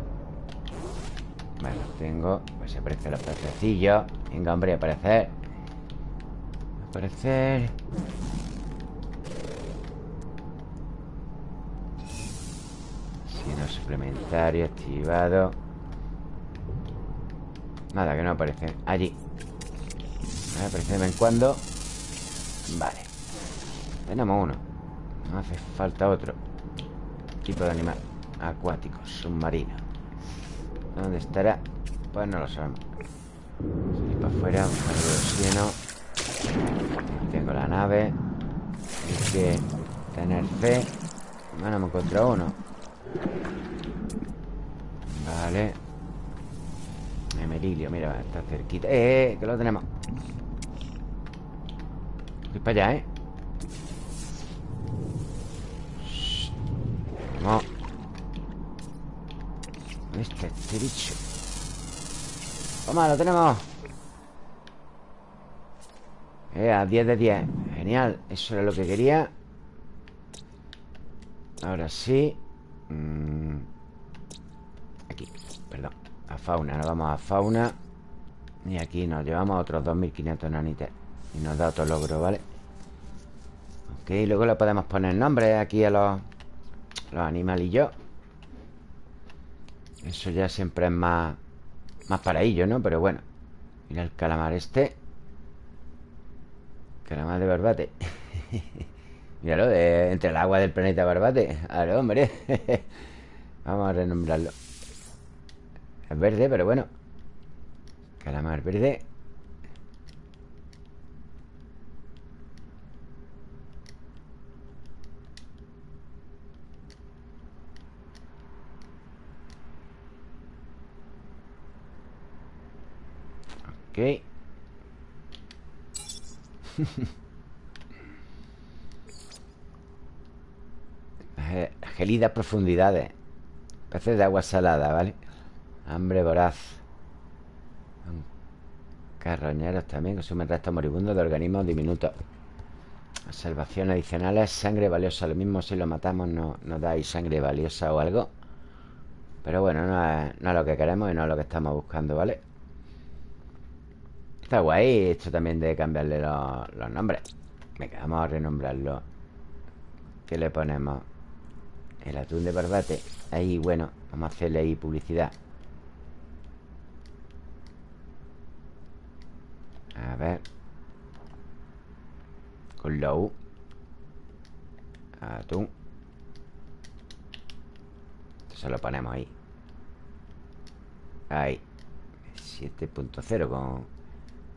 Vale, tengo. Pues aparecen los pececillos Venga, hombre, aparecer. Aparecer. Sino suplementario activado. Nada, que no aparece. Allí. Aparece de vez en cuando. Vale. Tenemos uno No hace falta otro Tipo de animal Acuático, submarino. ¿Dónde estará? Pues no lo sabemos. Salir para afuera, buscar el oxígeno. Tengo la nave Hay que tener fe. Bueno, me encontrado uno. Vale. Emerilio, mira, está cerquita. ¡Eh, eh! Que lo tenemos. Voy para allá, ¿eh? Vamos este, bicho Toma, lo tenemos. Eh, a 10 de 10 Genial, eso era lo que quería. Ahora sí. Mm. Aquí, perdón. A fauna, nos vamos a fauna. Y aquí nos llevamos otros 2500 nanites Y nos da otro logro, ¿vale? Ok, luego le podemos poner nombre aquí a los Los animalillos eso ya siempre es más Más para ellos, ¿no? Pero bueno Mira el calamar este Calamar de barbate. Míralo, de, entre el agua del planeta barbate. Ver, hombre Vamos a renombrarlo. Es verde, pero bueno. Calamar verde Gelidas profundidades Peces de agua salada, ¿vale? Hambre voraz. Carroñeros también Consumen restos moribundos de organismos diminutos. Observaciones adicionales Sangre valiosa Lo mismo si lo matamos no, nos da ahí sangre valiosa o algo. Pero bueno, no es, no es lo que queremos Y no es lo que estamos buscando, ¿vale? Está guay esto también de cambiarle los, nombres. Venga, vamos a renombrarlo. ¿Qué le ponemos? El atún de barbate. Ahí, bueno, vamos a hacerle ahí publicidad. A ver. Con la U. Atún. Se lo ponemos ahí. Ahí. 7.0 con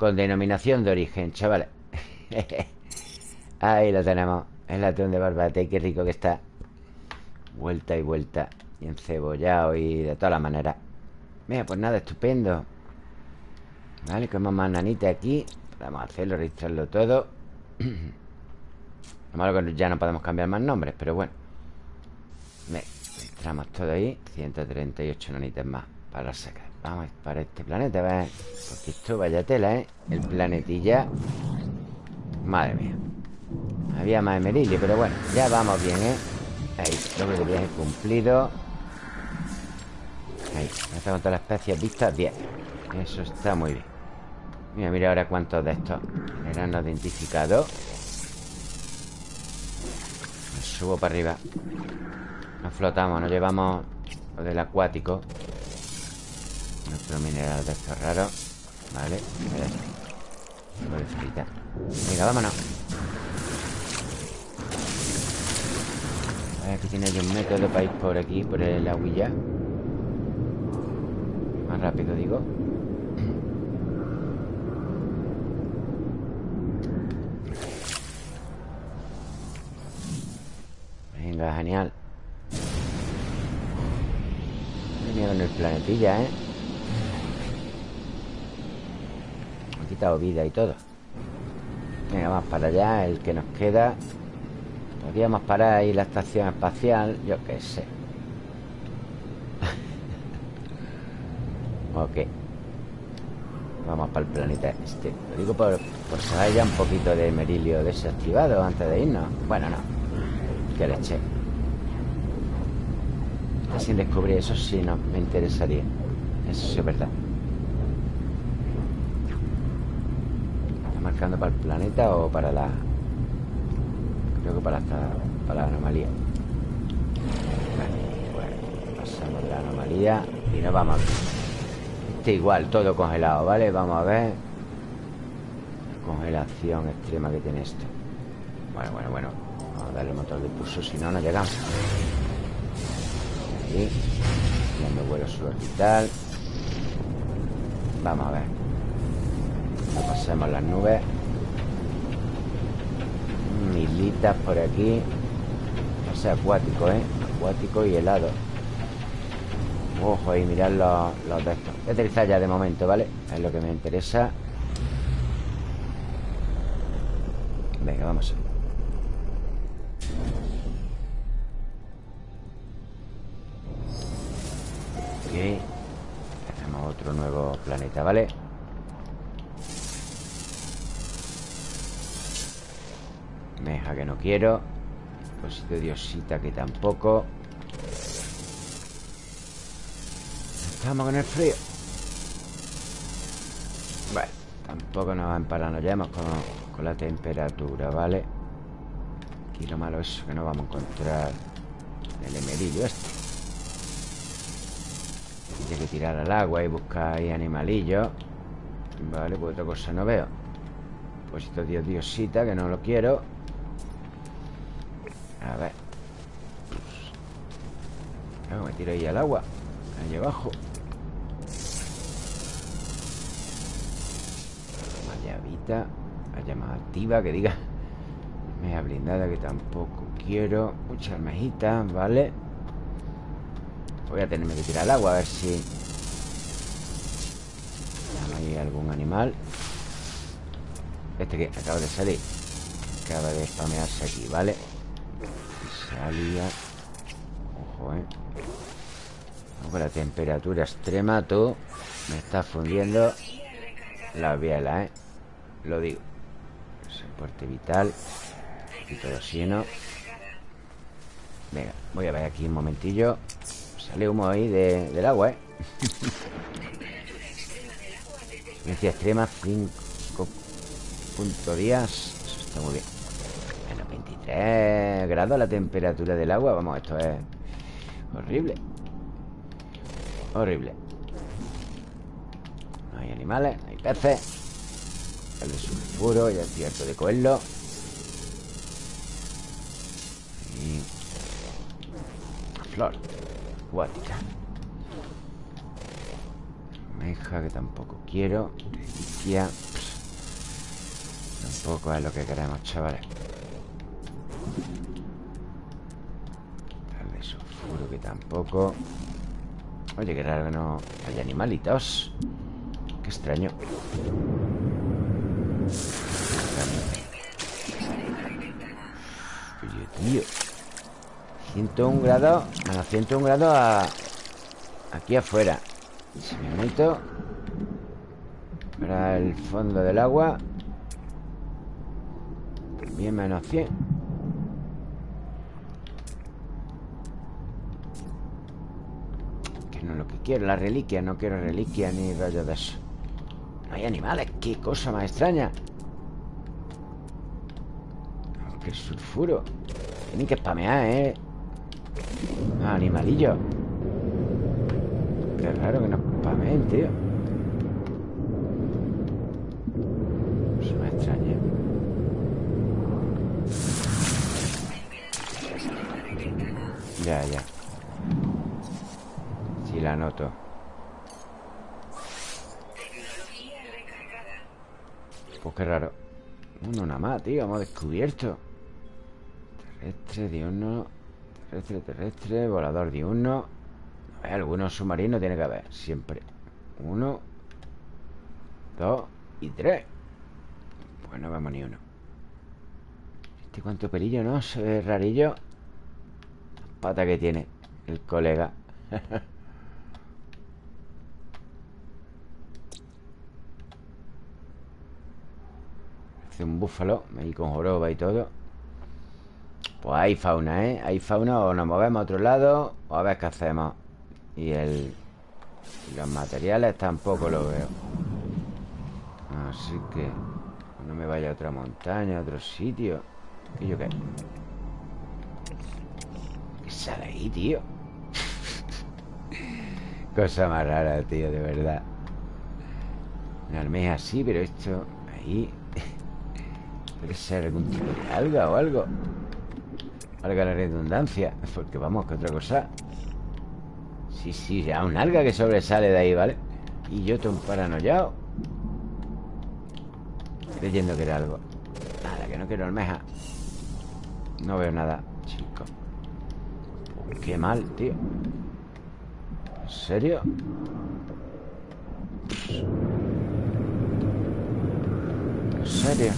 con denominación de origen, chavales Ahí lo tenemos El atún de barbate, qué rico que está. Vuelta y vuelta Y encebollado y de todas las maneras. Mira, pues nada, estupendo. Vale, como más nanita aquí Podemos hacerlo, registrarlo todo. Lo malo que ya no podemos cambiar más nombres Pero bueno. Registramos todo ahí 138 nanitas más Para sacar Vamos para este planeta, ver. Porque esto vaya tela, ¿eh? El planetilla. Madre mía. Había más emerilio, pero bueno Ya vamos bien, ¿eh? Ahí, doble de viaje cumplido. Ahí, está con todas las especies vistas Bien, eso está muy bien. Mira, mira ahora cuántos de estos. Eran identificados Me subo para arriba. Nos flotamos, nos llevamos Lo del acuático otro mineral de estos raros Vale, Venga, vámonos. Aquí tiene un método para ir por aquí Por el aguilla. Más rápido, digo. Venga, genial. Venía con el planetilla, ¿eh? Quitado vida y todo. Venga, vamos para allá El que nos queda. Podríamos parar ahí la estación espacial Yo qué sé. Ok. Vamos para el planeta este. Lo digo por, por saber ya un poquito de merilio desactivado antes de irnos. Bueno, no. Que leche Sin descubrir eso sí, no, me interesaría. Eso sí es verdad marcando para el planeta o para la...? Creo que para, esta, para la anomalía. Bueno, pasamos la anomalía Y nos vamos Este igual, todo congelado, ¿vale? Vamos a ver. La Congelación extrema que tiene esto. Bueno, bueno, bueno. Vamos a darle motor de pulso, si no, no llegamos. Ahí Dando vuelo suborbital Vamos a ver No pasemos las nubes Militas por aquí. O sea, acuático, ¿eh? Acuático y helado. Ojo ahí, mirad los, los de estos. Voy a aterrizar ya de momento, ¿vale? Es lo que me interesa. Venga, vamos. Ok. Tenemos otro nuevo planeta, ¿vale? Quiero Depósito de diosita que tampoco. Estamos con el frío. Bueno, tampoco nos va a empararnos Ya hemos con, con la temperatura, ¿vale? Aquí lo malo es que no vamos a encontrar El emerillo este. Tiene que tirar al agua y buscar ahí animalillos Vale, pues otra cosa no veo. Depósito de diosita que no lo quiero a ver. Me tiro ahí al agua. Ahí abajo. Más llavita La activa que diga. Meja blindada que tampoco quiero. Muchas mejitas, ¿vale? Voy a tenerme que tirar al agua A ver si Hay algún animal. Este que acaba de salir. Acaba de spamearse aquí, ¿vale? Ojo, eh. Con la temperatura extrema Tú me estás fundiendo La biela, eh. Lo digo. Soporte vital. Un poquito de Venga, voy a ver aquí un momentillo. Sale humo ahí de, del agua, eh. Experiencia extrema 5 punto días Eso está muy bien 23 grados la temperatura del agua. Vamos, esto es horrible. Horrible. No hay animales, no hay peces. El de sulfuro, ya es cierto de coelho Y... Flor Acuática. Meja que tampoco quiero. Delicia. Tampoco es lo que queremos, chavales Sulfuro que tampoco. Oye, qué raro que no haya animalitos. Qué extraño. Oye, tío. 101 grados Menos 101 grados a... Aquí afuera. Si me meto Para el fondo del agua. También menos 100 no lo que quiero, la reliquia No quiero reliquia ni rollo de eso. No hay animales, qué cosa más extraña. Qué sulfuro. Tienen que spamear, ¿eh? Ah, animalillo. Qué raro que no spameen, tío. Eso me extraña. Ya, ya la noto. Pues qué raro. Uno nada más, tío, hemos descubierto. Terrestre, diurno Terrestre, terrestre, volador diurno Hay algunos submarinos tiene que haber Siempre. Uno Dos y tres. Pues no vemos ni uno. Este cuánto pelillo, ¿no? Se ve rarillo. Pata que tiene el colega Hace un búfalo Ahí con joroba y todo Pues hay fauna, ¿eh? Hay fauna o nos movemos a otro lado O a ver qué hacemos Y el... los materiales tampoco lo veo Así que No me vaya a otra montaña, a otro sitio ¿Qué yo qué? ¿Qué sale ahí, tío? Cosa más rara, tío, de verdad Una almeja así, pero esto Ahí Puede ser algún tipo de alga o algo. Alga la redundancia Porque vamos, que otra cosa. Sí, sí, ya un alga que sobresale de ahí, ¿vale? Y yo un paranoiao Creyendo que era algo. Nada, que no quiero almeja. No veo nada, chico. Qué mal, tío. ¿En serio? ¿En serio?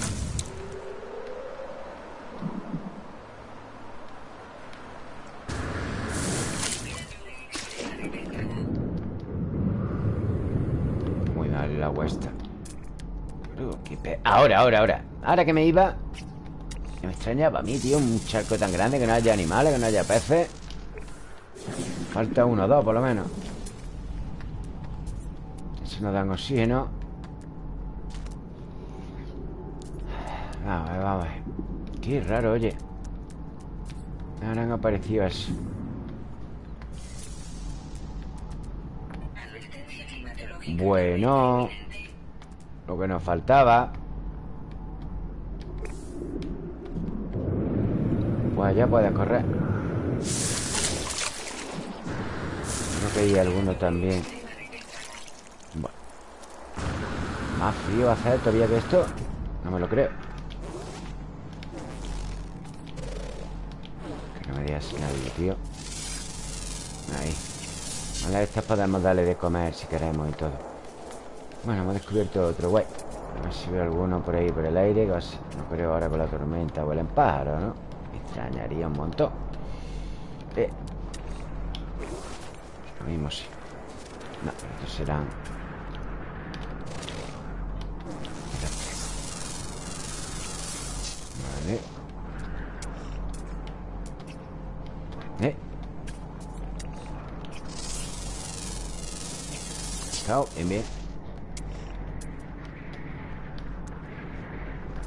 Muy Ahora, ahora, ahora. Ahora que me iba Me extrañaba a mí, tío Un charco tan grande que no haya animales Que no haya peces. Falta uno o dos, por lo menos. Eso nos dan oxígeno. Vamos a ver, vamos. A ver Qué raro, oye. Ahora han aparecido eso Bueno Lo que nos faltaba. Pues ya puedes correr. Creo que hay alguno también. Bueno Más frío hacer todavía que esto. No me lo creo. Que no me digas nadie, tío. Ahí. Vale, estas podemos darle de comer si queremos y todo Bueno, hemos descubierto otro guay A ver si veo alguno por ahí por el aire No creo ahora con la tormenta Huelen pájaros, ¿no? Me extrañaría un montón. Eh. Lo mismo sí. No, estos serán Vale. Eh. Chao, bien, bien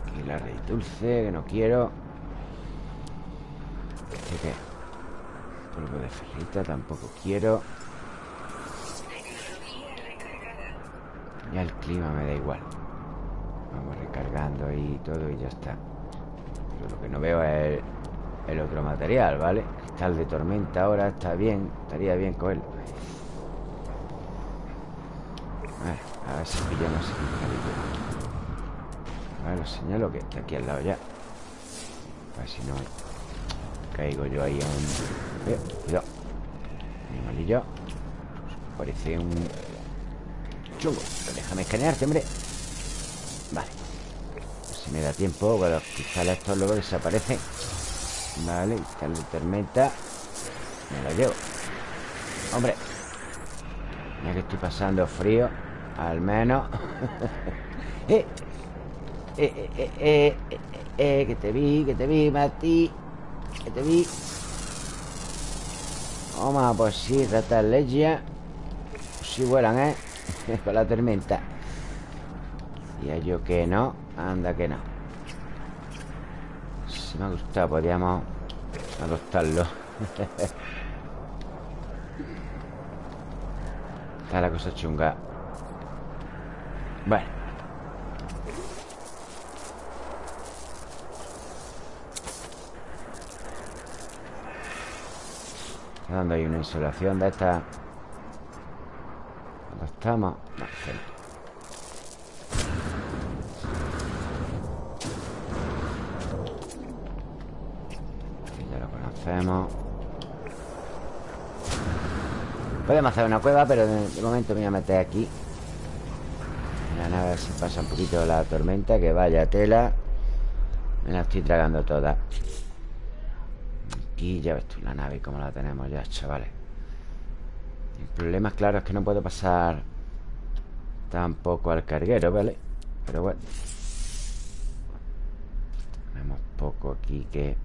Aquí la rey dulce Que no quiero. ¿Este qué? Polvo de ferrita Tampoco quiero. Ya el clima me da igual. Vamos recargando ahí todo y ya está. Lo que no veo es el, el otro material, ¿vale? Cristal de tormenta ahora está bien Estaría bien cogerlo. A ver si pillamos el A ver, lo señalo que está aquí al lado ya. A ver si no Caigo yo ahí un... Eh, cuidado. Animalillo. Parece un... Chungo. Pero déjame escanearte, hombre. Vale. Si me da tiempo los cristales estos luego desaparecen Vale, cristal de tormenta. Me lo llevo. Hombre. Mira que estoy pasando frío Al menos. Eh, eh, eh, eh, eh, Que te vi, que te vi, Mati. Que te vi. Toma, pues sí, ratas legia Pues sí vuelan, ¿eh? Con la tormenta. Decía yo que no Anda que no. Si me ha gustado, podríamos Adoptarlo. Está la cosa chunga. Bueno Está dando ahí una insolación de esta ¿Dónde estamos? No, centro. Este ya lo conocemos Podemos hacer una cueva, pero de momento me voy a meter aquí La nave si pasa un poquito la tormenta Que vaya tela Me la estoy tragando toda aquí Ya ves tú la nave como la tenemos ya, chavales El problema, claro, es que no puedo pasar Tampoco al carguero, ¿vale? Pero bueno Tenemos poco aquí que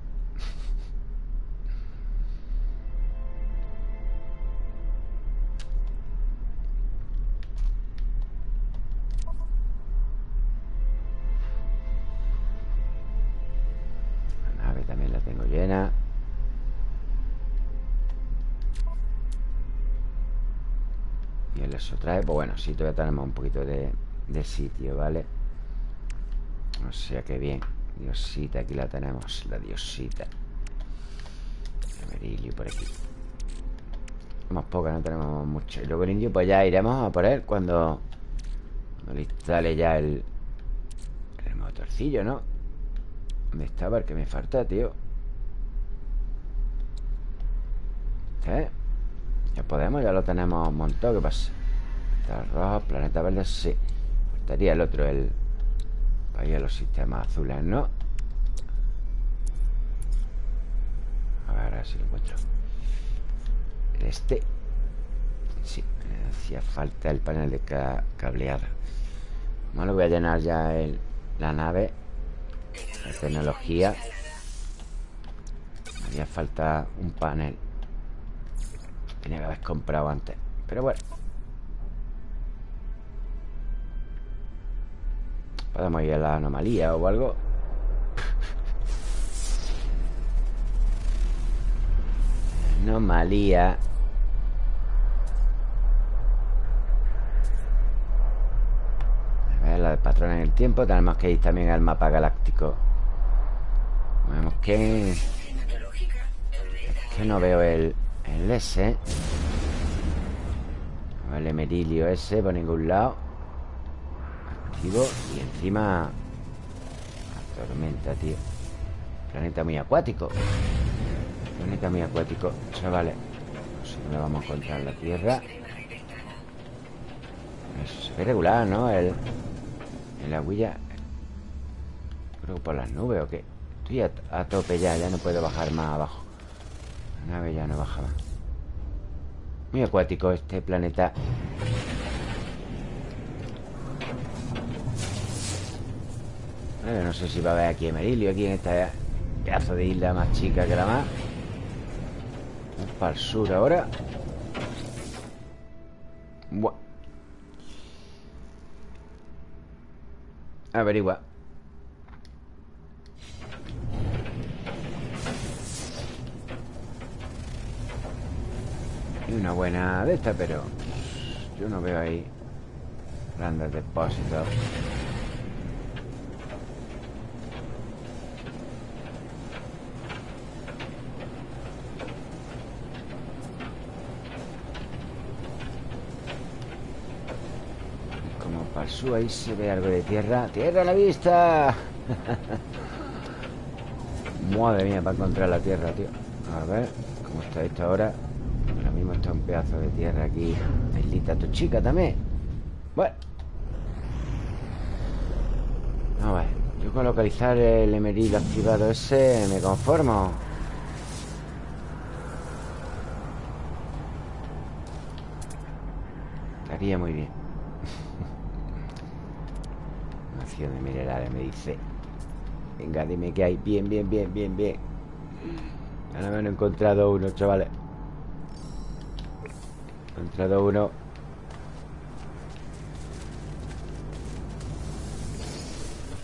eso trae, pues bueno, sí, todavía tenemos un poquito de, de sitio, ¿vale? O sea que bien Diosita, aquí la tenemos La diosita Emerilio por aquí Tenemos poca, no tenemos mucho Y luego el indio, pues ya iremos a por él Cuando, cuando le instale ya el El motorcillo, ¿no? ¿Dónde estaba el que me falta, tío? ¿Eh? Ya podemos, ya lo tenemos montado ¿Qué pasa? Está rojo, planeta verde, sí. Faltaría el otro, el Ahí a los sistemas azules, ¿no? A ver, a ver si lo encuentro. Este. Sí, hacía falta el panel de cableada Bueno, voy a llenar ya el, la nave. La tecnología. Haría falta un panel. Tenía que haber comprado antes. Pero bueno Podemos ir a la anomalía o algo. Anomalía. A ver, la de patrón en el tiempo. Tenemos que ir también al mapa galáctico. Vemos que... Es que no veo el, el S. El emerilio S por ningún lado y encima La tormenta, tío. Planeta muy acuático. Planeta muy acuático Chavales. No le vamos a encontrar la Tierra. Ve regular, ¿no? El, el aguilla Creo que por las nubes o qué Estoy a, a tope ya Ya no puedo bajar más abajo. La nave ya no baja más. Muy acuático este planeta no sé si va a haber aquí Emerilio Aquí en esta pedazo de isla más chica que la más. Vamos para el sur ahora. Buah. Averigua. Y una buena de esta, pero Yo no veo ahí Grandes depósitos ahí se ve algo de tierra. ¡Tierra a la vista! Madre mía, para encontrar la tierra, tío. A ver, ¿cómo está esto ahora? Ahora mismo está un pedazo de tierra aquí. Islita tu chica también. Bueno. A ver Yo con localizar el emeril activado ese Me conformo. Estaría muy bien de minerales me dice Venga, dime que hay Bien, bien, bien, bien, bien. Ahora me han encontrado uno, chavales. He encontrado uno.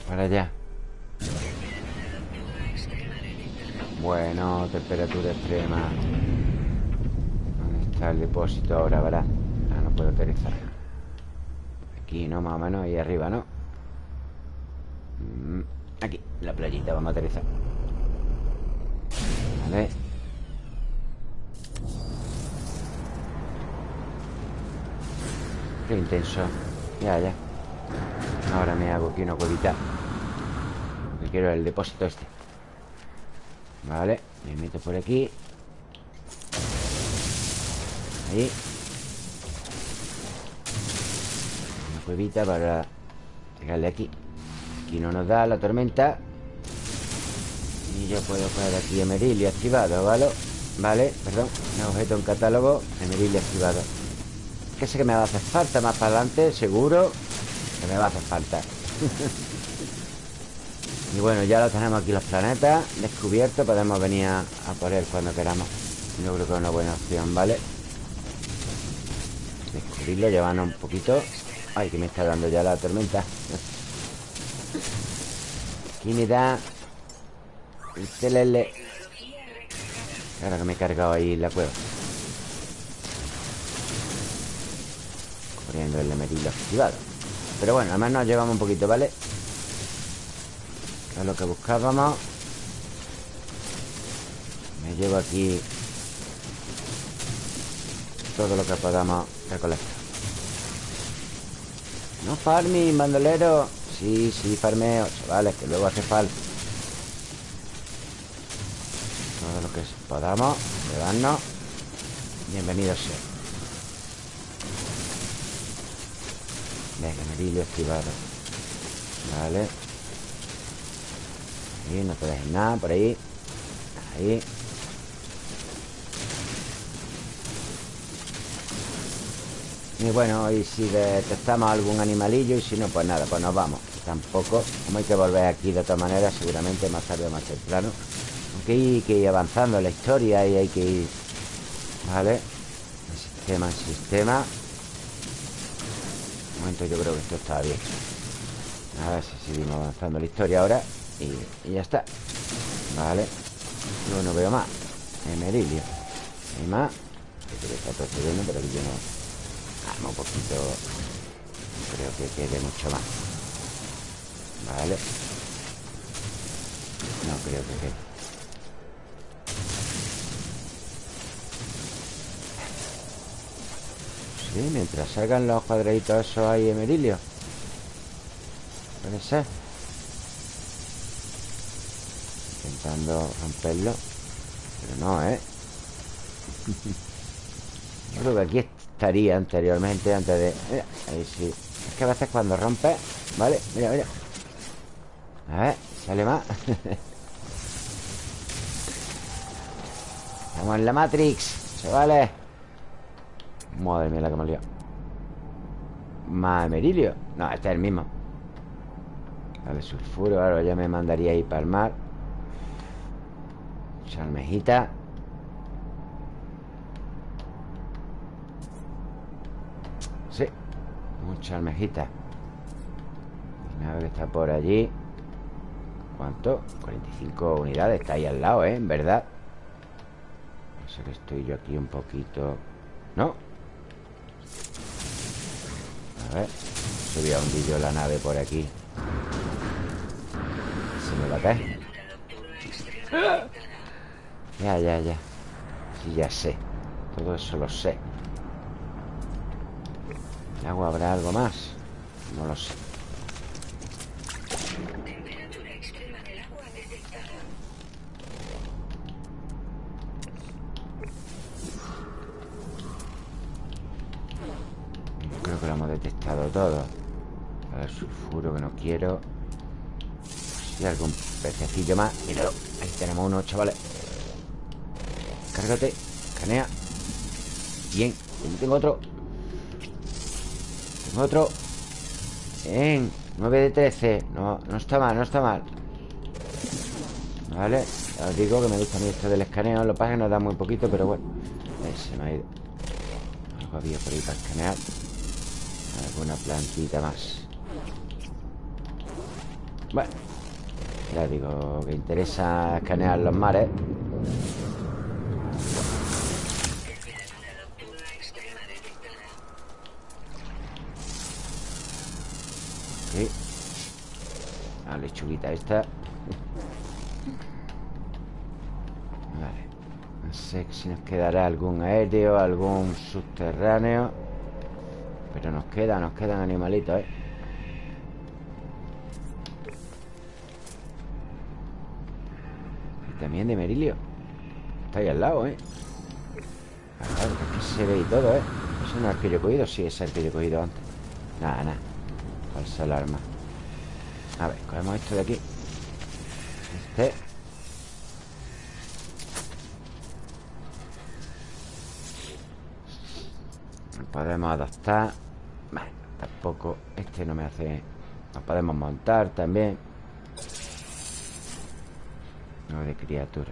Para allá. Bueno, temperatura extrema. ¿Dónde está el depósito ahora, verdad? Ah, no puedo aterrizar. Aquí, ¿no? Más o menos, ahí arriba, ¿no? La playita, vamos a aterrizar. Vale. Qué intenso. Ya, ya. Ahora me hago aquí una cuevita. Lo que quiero el depósito este. Vale, me meto por aquí. Ahí. Una cuevita para llegarle aquí. Aquí no nos da la tormenta Y yo puedo poner aquí Emerilio activado, ¿vale? Vale, perdón Un objeto en catálogo Emerilio activado Que sé que me va a hacer falta más para adelante Seguro Que me va a hacer falta. Y bueno, ya lo tenemos aquí los planetas descubiertos Podemos venir a, por él cuando queramos. Yo creo que es una buena opción, ¿vale? Descubrirlo, llevarnos un poquito. Ay, que me está dando ya la tormenta. Aquí me da El TLL Ahora que me he cargado ahí la cueva. Corriendo el emerilo activado. Pero bueno, además nos llevamos un poquito, ¿vale? es lo que buscábamos. Me llevo aquí Todo lo que podamos recolectar. No farming, bandolero Sí, sí, farmeo Vale, que luego hace falta Lo que podamos Llevarnos Bienvenido sea. Venga, merillo activado Vale. No te dejes nada por ahí. Ahí. Y bueno, y si detectamos algún animalillo Y si no, pues nada, pues nos vamos. Tampoco, como hay que volver aquí de otra manera Seguramente más tarde o más temprano Que ir avanzando la historia Y hay que ir Vale En sistema, en sistema. Un momento, yo creo que esto está bien. A ver si seguimos avanzando la historia ahora y, ya está. Vale Yo no veo más. Emerilio Hay más. Esto que procediendo Pero aquí yo no. Arma un poquito. Creo que quede mucho más. Vale No creo que quede Sí, mientras salgan los cuadraditos esos hay emerilio Puede ser. Intentando romperlo. Pero no, ¿eh? Yo creo que aquí estaría anteriormente Antes de... Mira, ahí sí. Es que a veces cuando rompe Vale, mira, mira. A ver, sale más Estamos en la Matrix Chavales Madre mía la que me liado Más Merilio No, este es el mismo. Vale, sulfuro Ahora ya me mandaría ahí para el mar. Mucha almejita. Sí Mucha almejita. Nave que está por allí. ¿Cuánto? 45 unidades Está ahí al lado, ¿eh? En verdad Sé que estoy yo aquí un poquito. ¿No? A ver Se voy a hundir yo la nave por aquí. Se me va a caer ya, ya, ya. Sí, ya sé. Todo eso lo sé. ¿En agua habrá algo más? No lo sé Creo que lo hemos detectado todo. A ver, sulfuro que no quiero. Y algún pececillo más. Míralo, ahí tenemos uno, chavales. Cárgate. Canea. Bien. Tengo otro. Tengo otro. Bien. 9 de 13 No, no está mal, no está mal. Vale. Os digo que me gusta a mí esto del escaneo. Lo pasa nos da muy poquito, pero bueno. Se me ha ido. Algo había por ahí para escanear Alguna plantita más. Bueno Ya digo que interesa escanear los mares. La lechuguita esta. Vale. No sé si nos quedará algún aéreo Algún subterráneo Nos queda, nos quedan animalitos, ¿eh? Y también de Merilio Está ahí al lado, ¿eh? Que se ve y todo, ¿eh? ¿Eso no es yo he cogido? Sí, es he cogido antes Nada, nada Falsa alarma A ver, cogemos esto de aquí Este Podemos adaptar tampoco Este no me hace Nos podemos montar también. No de criatura.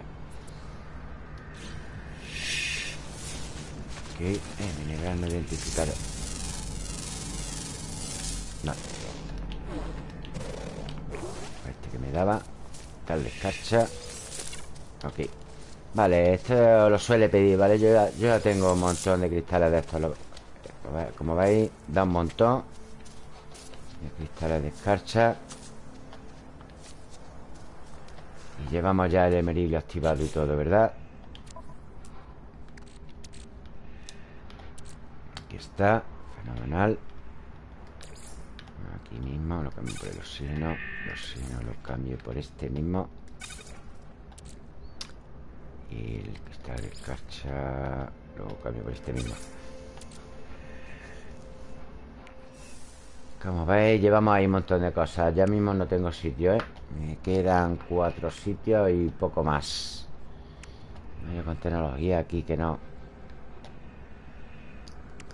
Ok, eh, mineral no identificado No. Este que me daba de escarcha. Ok. Vale, esto lo suele pedir, ¿vale? Yo ya, yo ya tengo un montón de cristales de estos Como veis, da un montón De cristales de escarcha Y llevamos ya el emerilio activado y todo, ¿verdad? Aquí está Fenomenal. Aquí mismo Lo cambio por el oxígeno. El oxígeno lo cambio por este mismo. Y el cristal de escarcha Lo cambio por este mismo Como veis, llevamos ahí un montón de cosas. Ya mismo no tengo sitio, ¿eh? Me quedan cuatro sitios y poco más. Voy con tecnología aquí que no.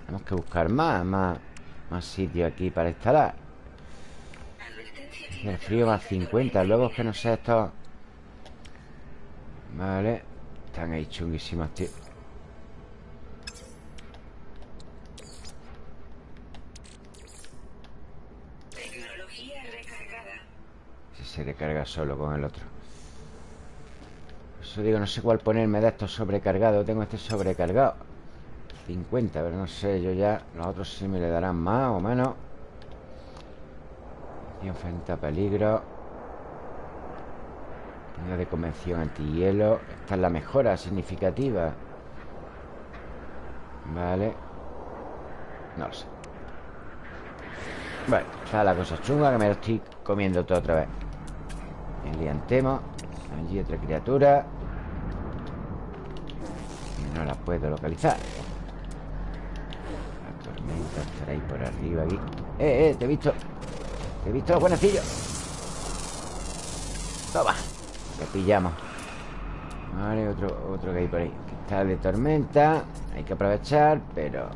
Tenemos que buscar más Más, más sitios aquí para instalar. El frío más 50 Luego es que no sé esto. Vale Están ahí chunguísimos, tío se recarga solo con el otro. Por eso digo, no sé cuál ponerme de estos sobrecargados. Tengo este sobrecargado. 50, pero no sé, yo ya Los otros sí me le darán más o menos. Y enfrenta peligro. Una de convención antihielo. Esta es la mejora significativa. Vale. No lo sé. Bueno, está la cosa chunga Que me lo estoy comiendo todo otra vez Enliantemos Allí otra criatura. No la puedo localizar. La tormenta estará ahí por arriba aquí. Eh, eh, te he visto. Te he visto, buenecillo. Toma Te pillamos. Vale, otro, otro que hay por ahí. Está de tormenta. Hay que aprovechar, pero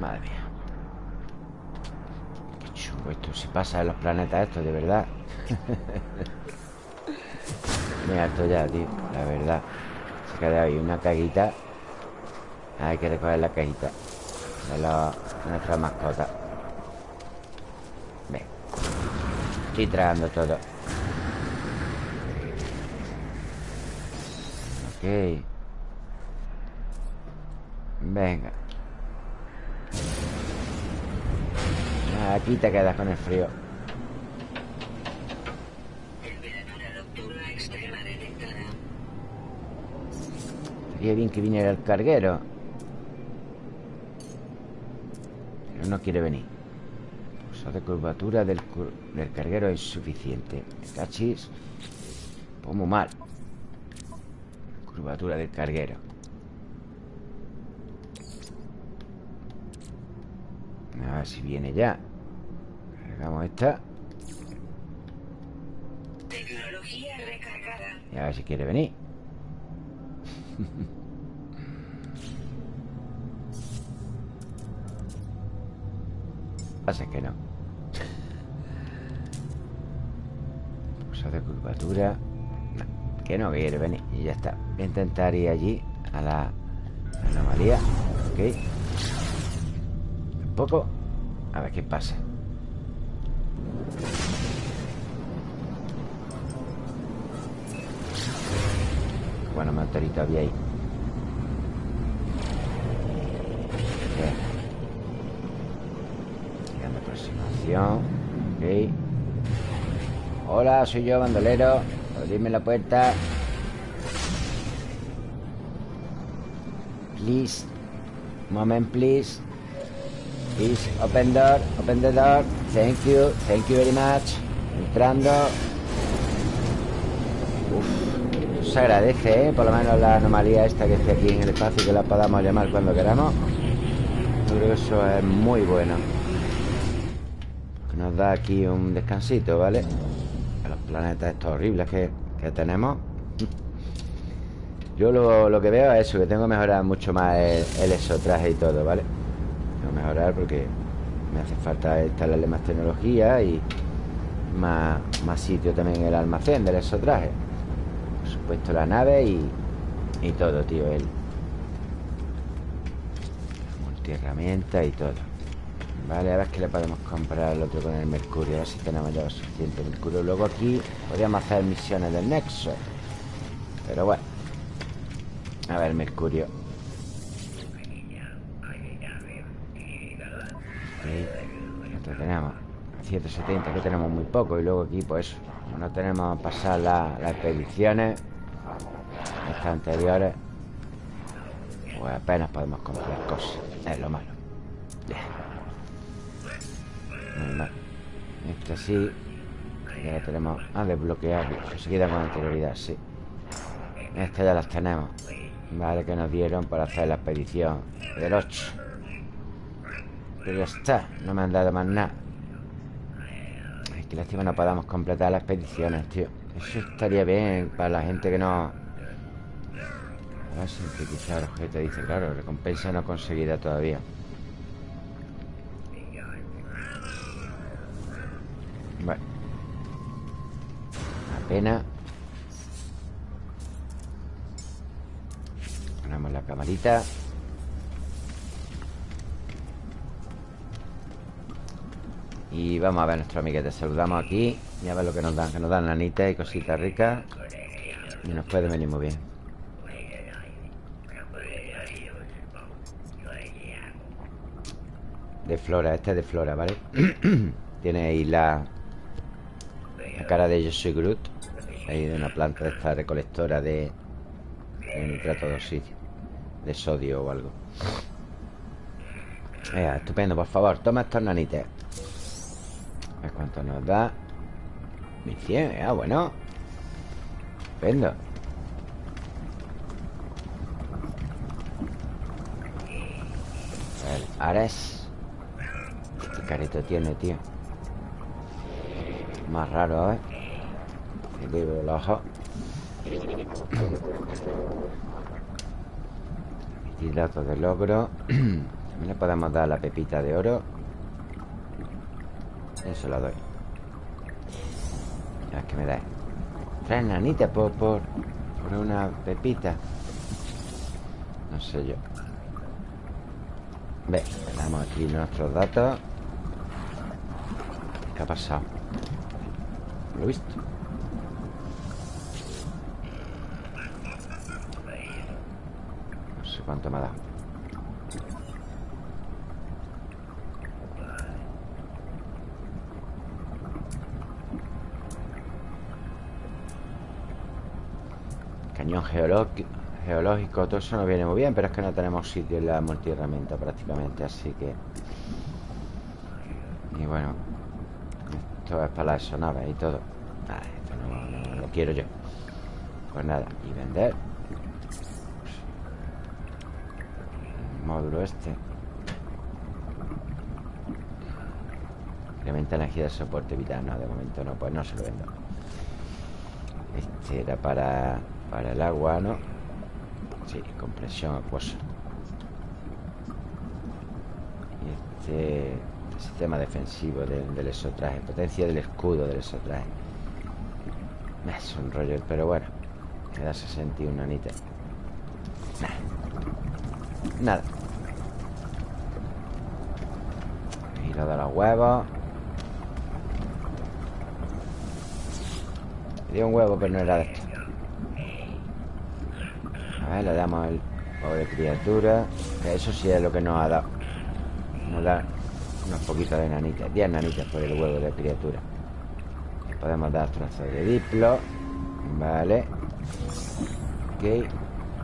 Madre mía esto si pasa en los planetas estos, de verdad. Me harto ya, tío La verdad. Se queda ahí una caguita. Hay que recoger la cajita De, de nuestra mascota Ven Estoy tragando todo. Ok. Venga Aquí te quedas con el frío. Sería bien que viniera el carguero. Pero no quiere venir. La de curvatura del, carguero es suficiente. Cachis. Pues muy mal. Curvatura del carguero. A ver si viene ya. Cargamos esta. Tecnología recargada. Y a ver si quiere venir. Pasa que no. Pulsa de curvatura. que no quiere venir. Y ya está. Voy a intentar ir allí a la anomalía. Ok. Tampoco. A ver qué pasa. Bueno, motorito había ahí. Llegando aproximación. Ok. Hola, soy yo, bandolero. Abrirme la puerta. Please. Moment, please. Please, open door. Open the door. Thank you. Thank you very much. Entrando. Se agradece, ¿eh? Por lo menos la anomalía esta que esté aquí en el espacio Que la podamos llamar cuando queramos Yo creo que eso es muy bueno Nos da aquí un descansito, ¿vale? A los planetas estos horribles que, tenemos Yo lo, que veo es eso Que tengo que mejorar mucho más el, el exotraje y todo, ¿vale? Tengo que mejorar porque me hace falta instalarle más tecnología y, más, más sitio también en el almacén del exotraje Por supuesto la nave y, y todo, tío El multiherramienta y todo. Vale, a ver qué le podemos comprar al otro con el mercurio A ver si tenemos ya suficiente mercurio. Luego aquí podríamos hacer misiones del nexo. Pero bueno. A ver, mercurio. Ok tenemos 170, que tenemos muy poco. Y luego aquí, pues no tenemos pasar las expediciones Anteriores Pues apenas podemos comprar cosas. Es lo malo. Muy mal. Este sí Ya lo tenemos. A desbloquear Seguida con anterioridad, sí. Estas ya las tenemos. Vale, que nos dieron para hacer la expedición Del 8 Pero ya está No me han dado más nada. Ay, que lástima no podamos completar las expediciones, tío. Eso estaría bien para la gente que no... A ver, sintetizar objeto Dice, claro, recompensa no conseguida todavía Bueno pena. Ponemos la camarita. Y vamos a ver a nuestro amiguete Saludamos aquí. Y a ver lo que nos dan Que nos dan lanitas y cositas ricas. Y nos puede venir muy bien De flora, este es de flora, ¿vale? Tiene ahí la La cara de Yo soy Groot Ahí de una planta de esta recolectora de, nitrato de oxígeno De sodio o algo. Venga, estupendo, por favor Toma estos nanites. A ver cuánto nos da. 1100, ah, bueno. Estupendo. El Ares Qué carito tiene, tío. Más raro, ¿eh? libro el ojo. Y datos de logro También le podemos dar la pepita de oro. Eso lo doy. Ya es que me da. Tres nanitas por, por, por una pepita. No sé yo. Ve, le damos aquí nuestros datos ¿Qué ha pasado? Lo he visto No sé cuánto me ha dado Cañón geológico todo eso nos viene muy bien Pero es que no tenemos sitio en la multiherramienta prácticamente Así que Y bueno Esto es para las sonaves y todo. Esto no, lo quiero yo. Pues nada, y vender. El módulo este. Incrementa energía de soporte vital. No, de momento no, pues no se lo vendo. Este era para Para el agua, ¿no? Sí, compresión acuosa. Y este sistema defensivo del, del exotraje Potencia del escudo del exotraje. Es un rollo, pero bueno Me da 61 anita Nada. Giro de los huevos. Me dio un huevo, pero no era de esto. A ver, le damos el pobre criatura Que eso sí es lo que nos ha dado. Nos da unos poquitos de nanitas 10 nanitas por el huevo de criatura. Podemos dar trazos de diplo Vale. Ok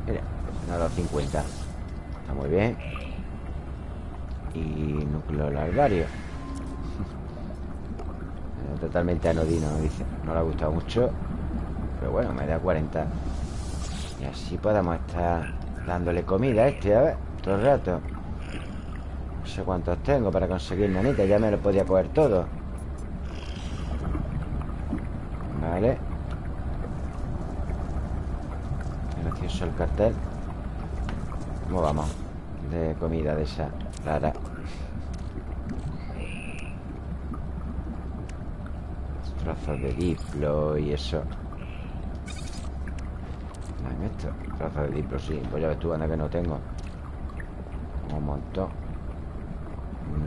Mira, ha dado 50 Está muy bien. Y núcleo larvario Totalmente anodino, dice. No le ha gustado mucho Pero bueno, me da 40 y así podemos estar dándole comida a este, a ver, todo el rato. No sé cuántos tengo para conseguir nanita, ya me lo podía coger todo. Vale. Gracioso el cartel. ¿Cómo vamos? De comida de esa rara. Trozos de diplo y eso esto Trozos de diplo, sí Pues ya ves tú, anda que no tengo Un montón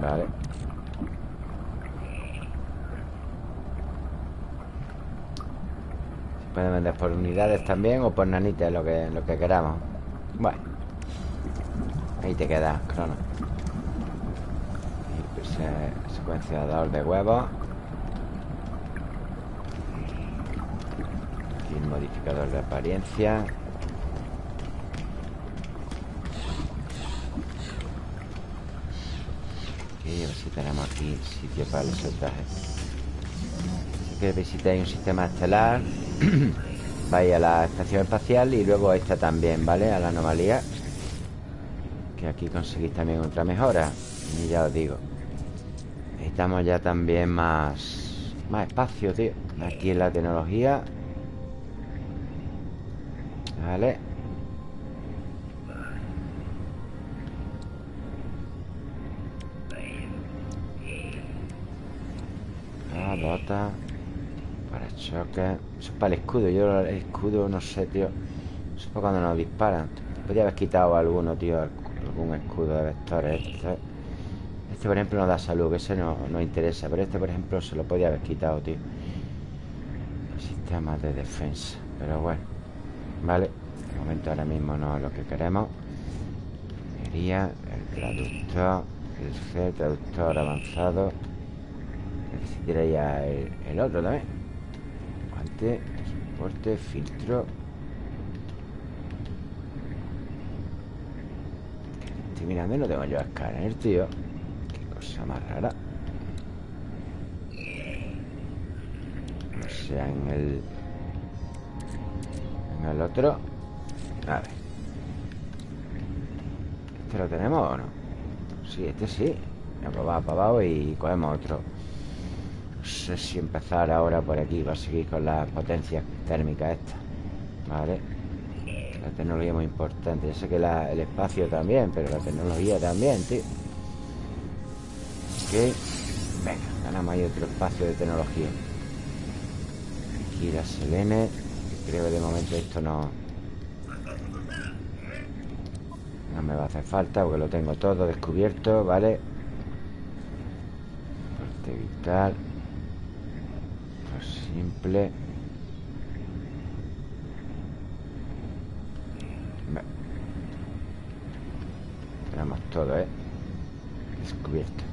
Vale. Se pueden vender por unidades también O por nanitas, lo que, lo que queramos Bueno. Ahí te queda, crono pues, eh, Secuenciador de huevos. Modificador de apariencia Ok, a ver si tenemos aquí sitio para el soltaje Si que visitáis un sistema estelar Vais a la estación espacial y luego esta también, ¿vale? A la anomalía Que aquí conseguís también otra mejora. Y ya os digo Necesitamos ya también más Más espacio, tío. Aquí en la tecnología Vale Bota Para choque. Eso es para el escudo Yo el escudo no sé, tío. Eso es para cuando nos disparan. Podría haber quitado alguno, tío Algún escudo de vectores Este, este por ejemplo, no da salud Que ese no, no interesa Pero este, por ejemplo, se lo podía haber quitado, tío. Sistema de defensa Pero bueno Vale, de momento ahora mismo no es lo que queremos. Sería el traductor El traductor avanzado Necesitaría ya el, otro también. Guante, soporte, filtro. Estoy mirando y no tengo yo escáner, tío. Qué cosa más rara. O sea, en el el otro. A ver. ¿Este lo tenemos o no? Sí, este sí. Pues va para abajo y cogemos otro No sé si empezar ahora por aquí Va a seguir con las potencias térmicas estas Vale La tecnología es muy importante Yo sé que el espacio también Pero la tecnología también, tío Ok Venga, ganamos ahí otro espacio de tecnología Aquí la selene Creo que de momento esto no... No me va a hacer falta porque lo tengo todo descubierto, ¿vale? Parte vital. Simple. Tenemos todo, ¿eh? Descubierto.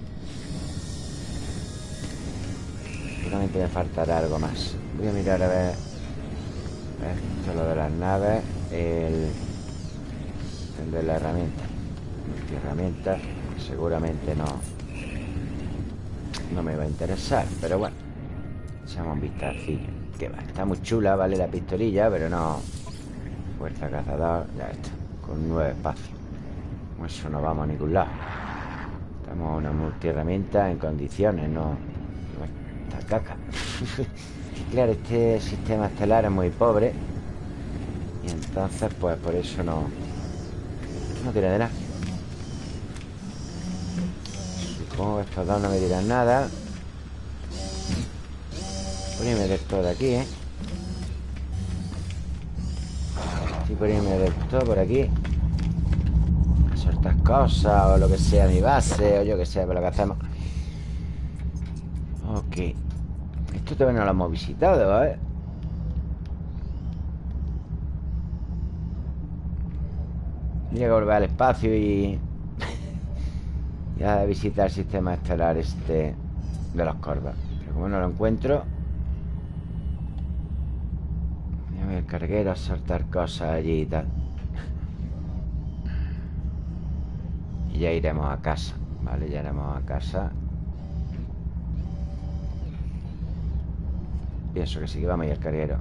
Seguramente me faltará algo más. Voy a mirar a ver... Esto es lo de las naves El, el de la herramienta herramienta seguramente no no me va a interesar pero bueno echamos un vistacillo. Que va, está muy chula vale la pistolilla pero no. Fuerza cazador ya está con nueve espacios con eso no vamos a ningún lado. Estamos una multiherramienta en condiciones no esta caca. Claro, este sistema estelar es muy pobre. Y entonces, pues por eso no No tiene de nada. Supongo que estos dos no me dirán nada A meter todo de aquí, ¿eh? Estoy por irme de todo por aquí Soltar cosas o lo que sea mi base O yo que sé, por lo que hacemos Ok esto todavía no lo hemos visitado, ¿vale? Voy a volver al espacio y... ya visitar el sistema estelar este de los corvas. Pero como no lo encuentro... Voy a ver el carguero a soltar cosas allí y tal. y ya iremos a casa, ¿vale? Ya iremos a casa. Pienso que sí que vamos a ir al carguero.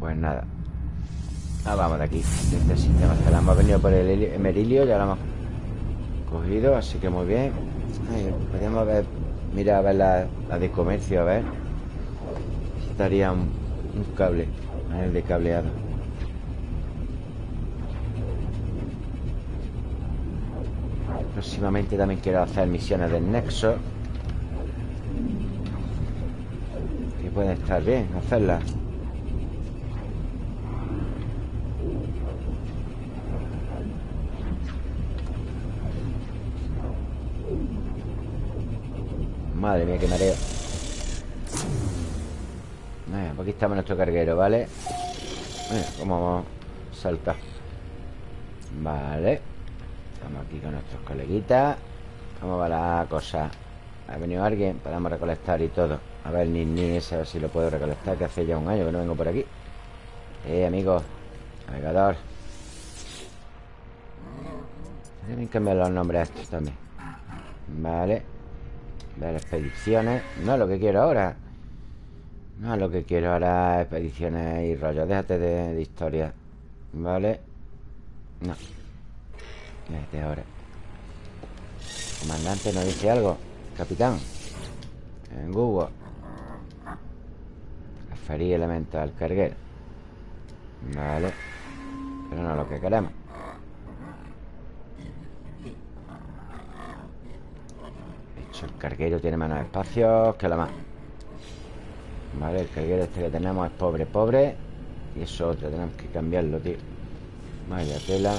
Pues nada. Ah, vamos de aquí este sistema la Hemos venido por el merilio Ya lo hemos cogido Así que muy bien. Podríamos ver Mira a ver la, la de comercio A ver daría un, un cable, el de cableado. Próximamente también quiero hacer misiones del Nexo. Que pueden estar bien hacerlas. Madre mía, qué mareo aquí estamos nuestro carguero, ¿vale? Mira, cómo vamos. A saltar Vale. Estamos aquí con nuestros coleguitas. ¿Cómo va la cosa? ¿Ha venido alguien? Podemos recolectar y todo. A ver, ni ni ese, si lo puedo recolectar Que hace ya un año que no vengo por aquí. Eh, amigo. Navegador. Deben cambiar los nombres a estos también. Vale. Ver expediciones. No lo que quiero ahora No es lo que quiero ahora Expediciones y rollos Déjate de, historia ¿Vale? No. Déjate ahora. Comandante nos dice algo Capitán. En Google. Referir elemental carguero. Vale. Pero no es lo que queremos. El carguero tiene menos espacios que la más Vale, el carguero este que tenemos es pobre, pobre. Y eso otro, tenemos que cambiarlo, tío. Vaya tela.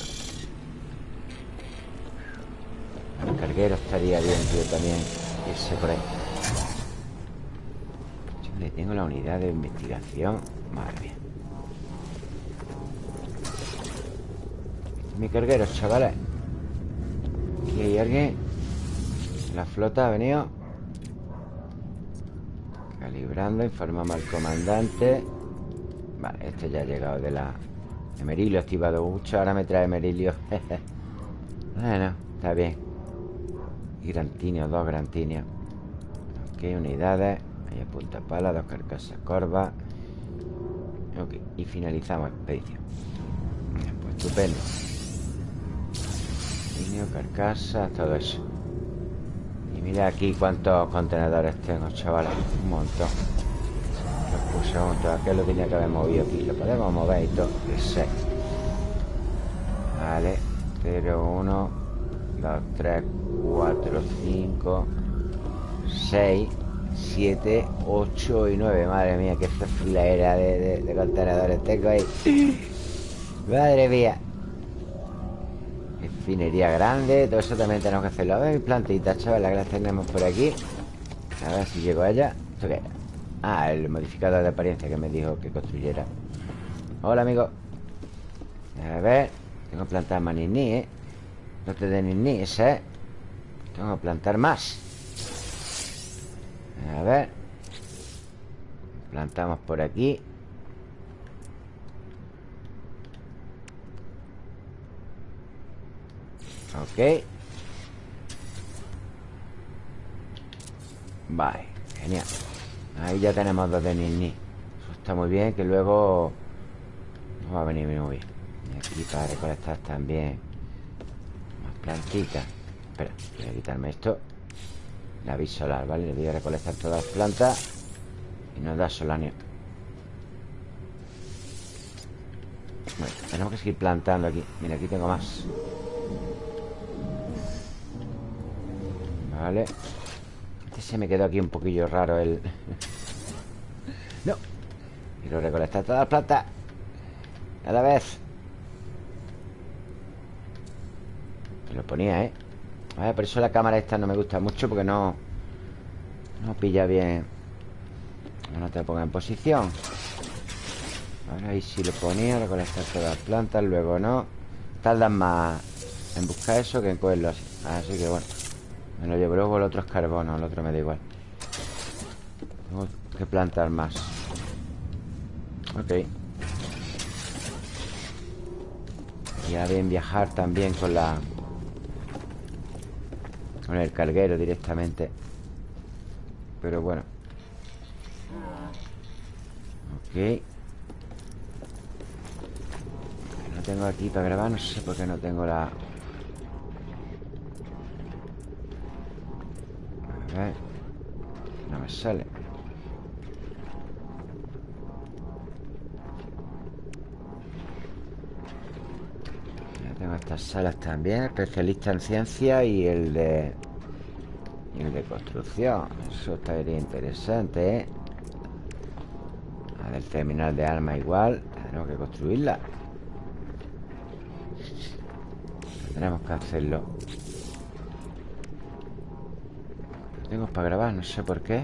El carguero estaría bien, tío, también. Irse por ahí. Le tengo la unidad de investigación. Madre mía. Mi carguero, chavales. Aquí hay alguien. La flota ha venido Calibrando, informamos al comandante. Vale, este ya ha llegado de la Emerilio activado mucho Ahora me trae Emerilio. Bueno, está bien. Y grantinio, dos grantinios Ok, unidades. Ahí punta pala, dos carcasas corvas Ok, y finalizamos expedición Pues estupendo. Carcasa, todo eso Mira aquí cuántos contenedores tengo, chavales Un montón. Lo puse un montón Aquel lo tenía que haber movido aquí. Lo podemos mover y todo. Ese Vale. 0, 1 2, 3, 4, 5 6 7, 8 y 9 Madre mía, qué filadera de, de, de contenedores. Tengo ahí. Madre mía Finería grande Todo eso también tenemos que hacerlo. A ver, plantitas, chavales, que las tenemos por aquí. A ver si llego a ella ¿Esto qué? Ah, el modificador de apariencia que me dijo que construyera. Hola, amigo. A ver Tengo que plantar más niní, ¿eh? No te den niní, ¿eh? Tengo que plantar más. A ver. Plantamos por aquí Ok. Vale, genial. Ahí ya tenemos dos de Nini Eso está muy bien, que luego Nos va a venir muy bien Y aquí para recolectar también. Más plantitas. Espera, voy a quitarme esto. La vis solar, ¿vale? Le voy a recolectar todas las plantas Y nos da solanio. Bueno, tenemos que seguir plantando aquí. Mira, aquí tengo más Vale. Este se me quedó aquí un poquillo raro el... no. Quiero recolectar todas las plantas A la vez. Lo ponía, ¿eh? ver, por eso la cámara esta no me gusta mucho Porque no No pilla bien. No te ponga en posición. Ahora ahí sí lo ponía Recolectar todas las plantas Luego no. Tardan más en buscar eso que en cogerlo así. Así que bueno me lo llevo luego el otro es carbono El otro me da igual. Tengo que plantar más. Ok. Ya bien viajar también con la Con el carguero directamente. Pero bueno. Ok. No tengo aquí para grabar No sé por qué no tengo la No me sale. Ya tengo estas salas también Especialista en ciencia y el de... Y el de construcción. Eso estaría interesante, ¿eh? La del terminal de armas igual Tenemos que construirla. Tenemos que hacerlo Tengo para grabar, no sé por qué.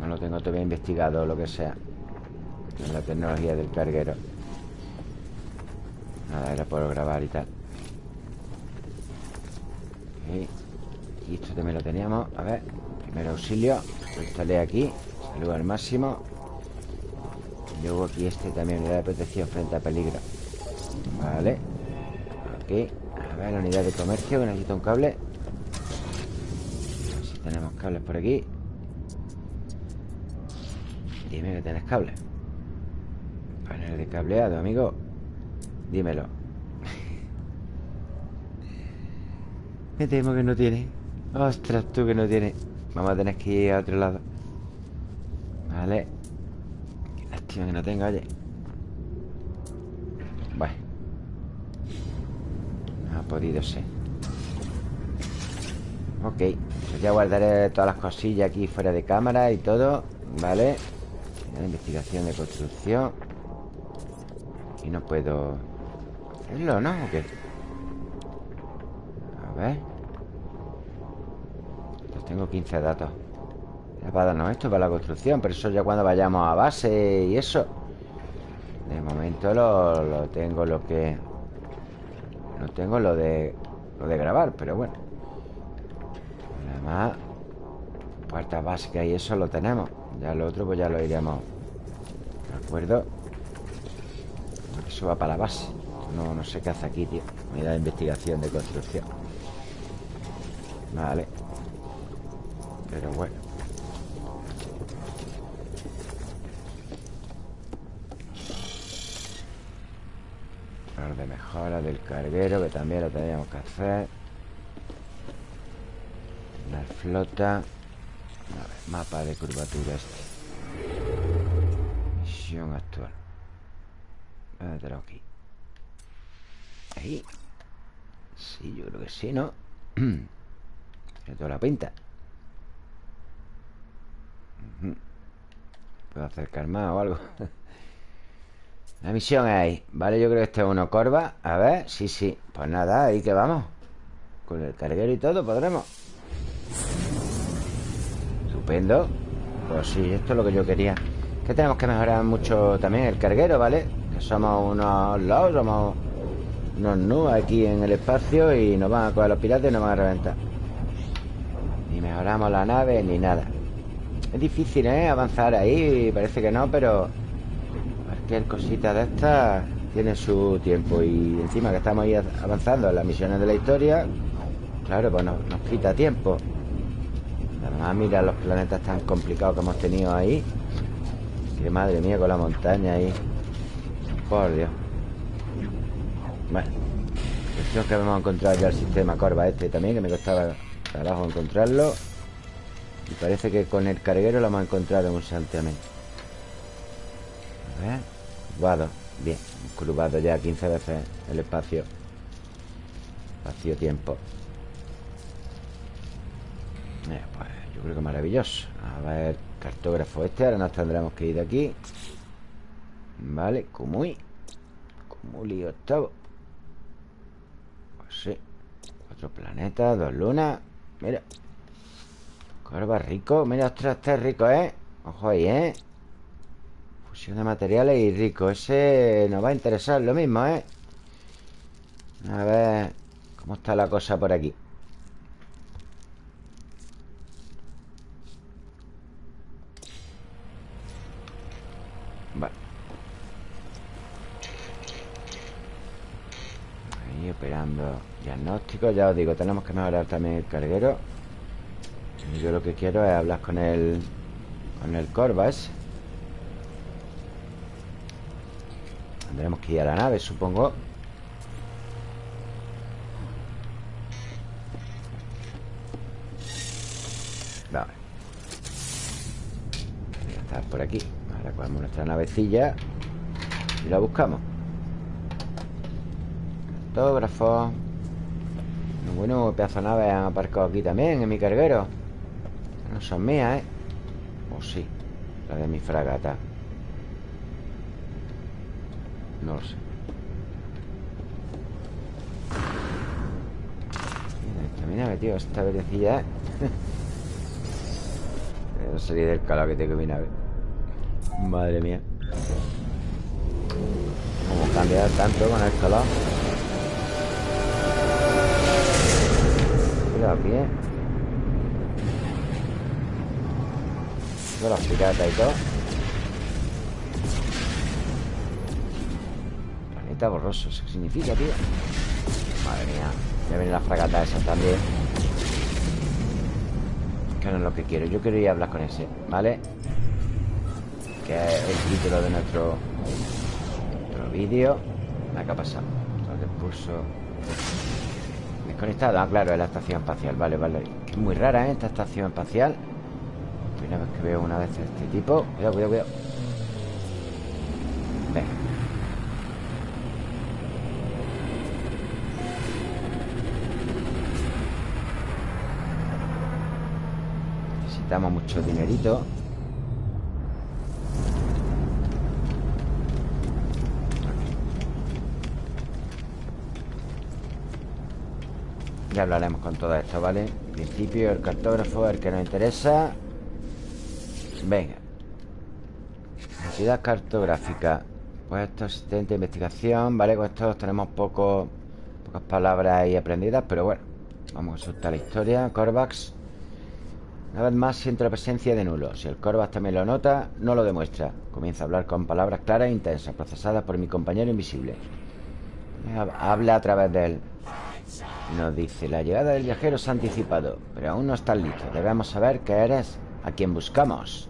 No lo tengo todavía investigado o lo que sea. En la tecnología del carguero. Nada, era por grabar y tal. Y esto también lo teníamos. A ver, primer auxilio. Lo instalé aquí. Salud al máximo. Y Luego aquí este también unidad de protección frente a peligro. Vale. Aquí ver, la unidad de comercio que necesita un cable. Si tenemos cables por aquí. Dime que tienes cable. Panel de cableado, amigo. Dímelo. Me temo que no tiene. Ostras, tú que no tiene. Vamos a tener que ir a otro lado. Vale. Qué lástima que no tenga, oye Bueno No ha podido ser Ok Pues ya guardaré todas las cosillas aquí fuera de cámara y todo Vale la investigación de construcción. Y no puedo hacerlo, ¿no? ¿O qué? A ver. Pues tengo 15 datos. Era para darnos esto, para la construcción Pero eso ya cuando vayamos a base y eso. De momento lo, lo tengo lo que... No tengo lo de... Lo de grabar, pero bueno. Además Puertas básicas y eso lo tenemos. Ya lo otro pues ya lo iremos ¿De acuerdo? Eso va para la base. No, no sé qué hace aquí, tío. Unidad de investigación de construcción. Vale. Pero bueno de mejora del carguero Que también lo teníamos que hacer La flota mapa de curvatura este. Misión actual. Mételo aquí. Ahí. Sí, yo creo que sí, ¿no? Tiene toda la pinta. ¿Puedo acercar más o algo? La misión es ahí. Vale, yo creo que este es uno corva. A ver, sí, sí. Pues nada, ahí que vamos. Con el carguero y todo podremos. Estupendo. Pues sí, esto es lo que yo quería. Que tenemos que mejorar mucho también el carguero, ¿vale? Que somos unos lados Somos unos nubes aquí en el espacio Y nos van a coger los piratas y nos van a reventar. Ni mejoramos la nave ni nada. Es difícil, ¿eh? Avanzar ahí Parece que no, pero Cualquier cosita de estas Tiene su tiempo Y encima que estamos ahí avanzando en las misiones de la historia Claro, pues nos quita tiempo Además, mira los planetas tan complicados que hemos tenido ahí. Que madre mía con la montaña ahí. Por Dios. Bueno. Cuestión que hemos encontrado ya el sistema Corva este también, que me costaba trabajo encontrarlo. Y parece que con el carguero lo hemos encontrado en un santiamén. A ver. Curvado. Bien. Curvado ya 15 veces el espacio. Espacio-tiempo. Eh, pues yo creo que maravilloso A ver, cartógrafo este Ahora nos tendremos que ir de aquí Vale, Kumuy Kumuli octavo Pues sí Cuatro planetas, dos lunas Mira Corva rico Mira, ostras, este es rico, ¿eh? Ojo ahí, ¿eh? De materiales y rico. Ese nos va a interesar lo mismo, ¿eh? A ver ¿Cómo está la cosa por aquí? operando diagnóstico. Ya os digo, tenemos que mejorar también el carguero. Yo lo que quiero es hablar con el Con el Corvas Tendremos que ir a la nave, supongo. Vale. Voy a estar por aquí. Ahora cogemos nuestra navecilla Y la buscamos. Autógrafo. Bueno, pedazo de nave han aparcado aquí también En mi carguero. No son mías, ¿eh? O sí La de mi fragata No lo sé. Mira, tío Esta verecilla. Voy a salir del calor que tengo mi nave Madre mía. Cómo cambiar tanto con el calor Cuidado aquí, ¿eh? los piratas y todo Planeta borroso, ¿eso qué significa, tío? Madre mía Ya viene la fragata esa también Que no es lo que quiero Yo quería hablar con ese, ¿vale? Que es el título de nuestro Nuestro vídeo ¿Qué ha pasado? El pulso Desconectado, ah, claro, es la estación espacial Vale, vale muy rara, ¿eh? Esta estación espacial Primera vez que veo una vez este tipo Cuidado, cuidado, cuidado Venga Necesitamos mucho dinerito. Ya hablaremos con todo esto, ¿vale? En principio el cartógrafo el que nos interesa. Venga. Entidad cartográfica. Puesto asistente de investigación Vale, con esto tenemos poco, pocas palabras ahí aprendidas Pero bueno Vamos a soltar la historia. Corvax Una vez más siento la presencia de nulo Si el Corvax también lo nota, no lo demuestra Comienza a hablar con palabras claras e intensas Procesadas por mi compañero invisible Habla a través de él Nos dice La llegada del viajero se ha anticipado Pero aún no está listo Debemos saber que eres a quien buscamos.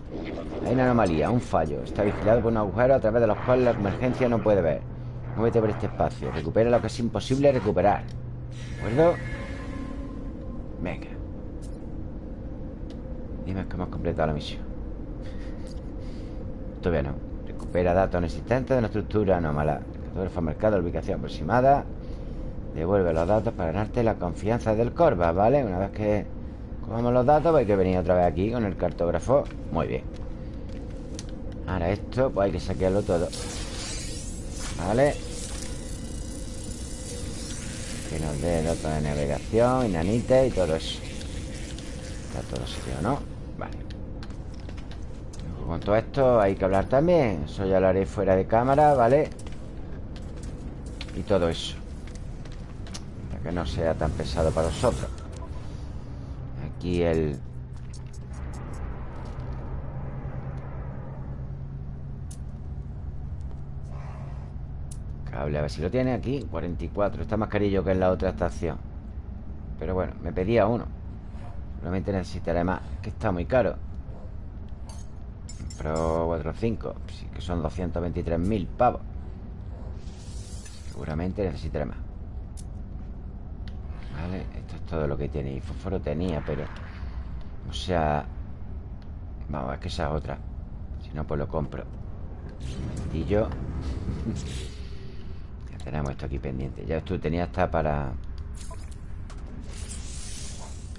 Hay una anomalía, un fallo. Está vigilado por un agujero a través de los cuales la emergencia no puede ver. Muévete por este espacio. Recupera lo que es imposible recuperar. ¿De acuerdo? Venga. Dime que hemos completado la misión. Todavía no. Recupera datos inexistentes de una estructura anómala. Cartógrafo mercado, ubicación aproximada. Devuelve los datos para ganarte la confianza del Corva, ¿vale? Una vez que Vamos los datos, pues hay que venir otra vez aquí con el cartógrafo Muy bien Ahora esto, pues hay que saquearlo todo Vale Que nos dé datos de navegación, inanite y todo eso Está todo serio, ¿no? Con todo esto hay que hablar también. Eso ya lo haré fuera de cámara, ¿vale? Y todo eso. Para que no sea tan pesado para vosotros. Aquí el... Cable, a ver si lo tiene aquí. 44, está más carillo que en la otra estación. Pero bueno, me pedía uno. Solamente necesitaré más Que está muy caro Pro 4 5 Sí que son 223.000 pavos. Seguramente necesitaré más. Vale, esto es todo lo que tiene Y fósforo tenía, pero... O sea... Vamos, es que esa es otra. Si no, pues lo compro. Un yo Ya tenemos esto aquí pendiente. Ya esto tenía hasta para...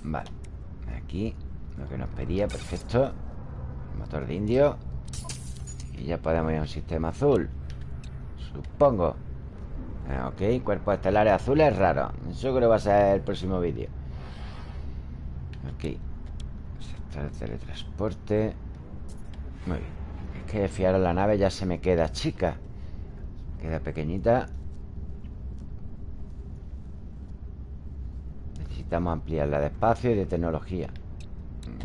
Vale Aquí Lo que nos pedía, perfecto Motor de indio. Y ya podemos ir a un sistema azul. Supongo. Ah, ok, cuerpos estelares azules raros Eso creo que va a ser el próximo vídeo. Ok. El teletransporte. Muy bien. Es que fiar a la nave ya se me queda chica. Queda pequeñita. Necesitamos ampliarla de espacio y de tecnología.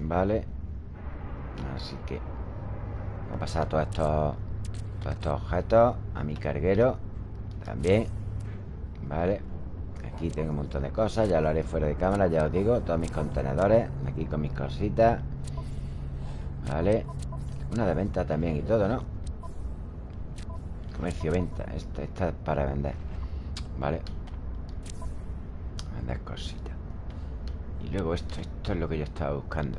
Vale Así que Voy a pasar todos estos Todos estos objetos a mi carguero También Vale Aquí tengo un montón de cosas Ya lo haré fuera de cámara, ya os digo Todos mis contenedores Aquí con mis cositas Vale Una de venta también y todo, ¿no? Comercio-venta esta, esta es para vender Vale Vender cositas. Y luego esto Esto es lo que yo estaba buscando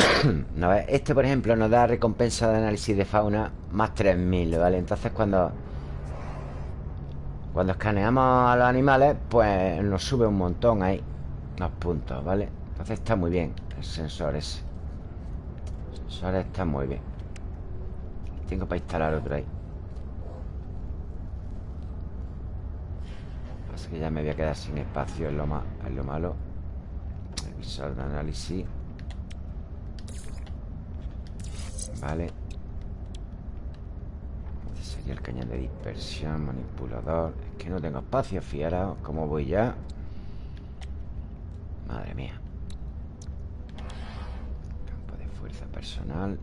Este, por ejemplo, nos da recompensa de análisis de fauna Más 3000, ¿vale? Entonces cuando cuando escaneamos a los animales Pues nos sube un montón ahí Los puntos, ¿vale? Entonces está muy bien el sensor ese. El sensor está muy bien. Tengo para instalar otro ahí. Pasa que ya me voy a quedar sin espacio en lo, en lo malo. El visor de análisis. Vale. Este sería el cañón de dispersión, manipulador. Es que no tengo espacio, fijaros cómo voy ya. Madre mía. Campo de fuerza personal.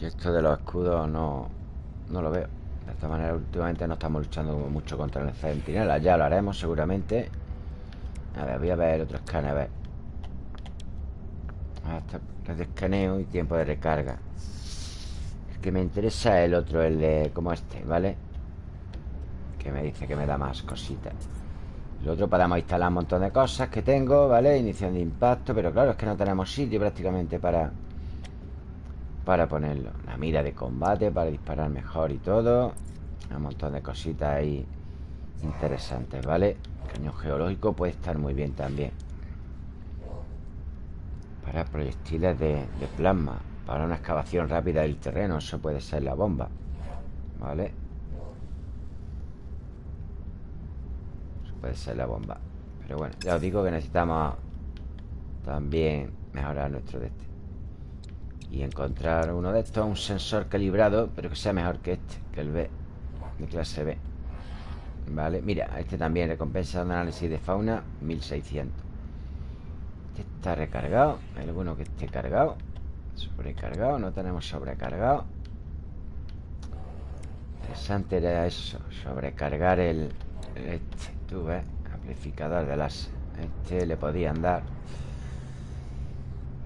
Y esto de los escudos no, no lo veo. De esta manera, últimamente no estamos luchando mucho contra el centinela. Ya lo haremos seguramente. A ver, voy a ver otro escáner. A ver. Hasta escaneo y tiempo de recarga. El que me interesa es el otro, el de como este, ¿vale? Que me dice que me da más cositas. El otro podemos instalar un montón de cosas que tengo, ¿vale? Iniciación de impacto, pero claro, es que no tenemos sitio prácticamente para para ponerlo. La mira de combate para disparar mejor y todo. Un montón de cositas ahí interesantes, ¿vale? cañón geológico puede estar muy bien también. Para proyectiles de, plasma. Para una excavación rápida del terreno. Eso puede ser la bomba. ¿Vale? Eso puede ser la bomba. Pero bueno, ya os digo que necesitamos también mejorar nuestro destino y encontrar uno de estos, un sensor calibrado, pero que sea mejor que este, que el B, de clase B. Vale, mira, este también recompensa de análisis de fauna, 1600. Este está recargado, hay alguno que esté cargado, sobrecargado, no tenemos sobrecargado. Interesante era eso, sobrecargar el, este, tú ves, amplificador de las Este le podían dar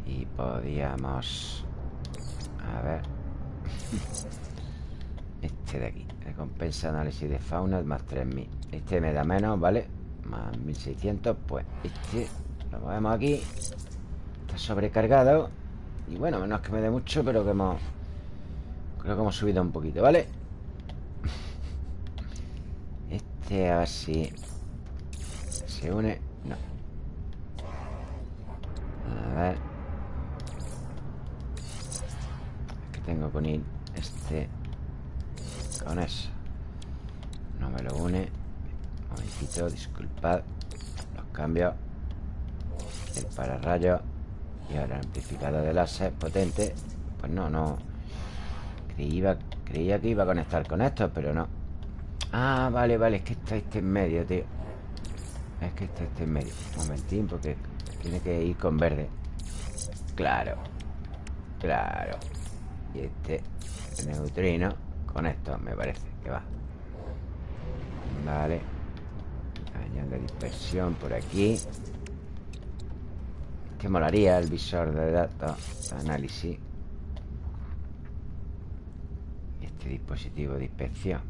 y podíamos a ver Este de aquí Recompensa análisis de fauna más 3000 Este me da menos, ¿vale? Más 1600 Pues este lo movemos aquí Está sobrecargado Y bueno, menos que me dé mucho Pero que hemos Creo que hemos subido un poquito, ¿vale? Este así Se une No A ver tengo que unir este con eso. No me lo une. Un momentito, disculpad. Los cambios. El pararrayo. Y ahora el amplificador de láser potente. Pues no, no. Creía, creía que iba a conectar con esto, pero no. Ah, vale, vale. Es que está este en medio, tío. Es que está este en medio. Un momentín, porque tiene que ir con verde. Claro. Claro. Y este neutrino Con esto me parece que va Vale Cañón de dispersión por aquí Que molaría el visor de datos Análisis. Este dispositivo de inspección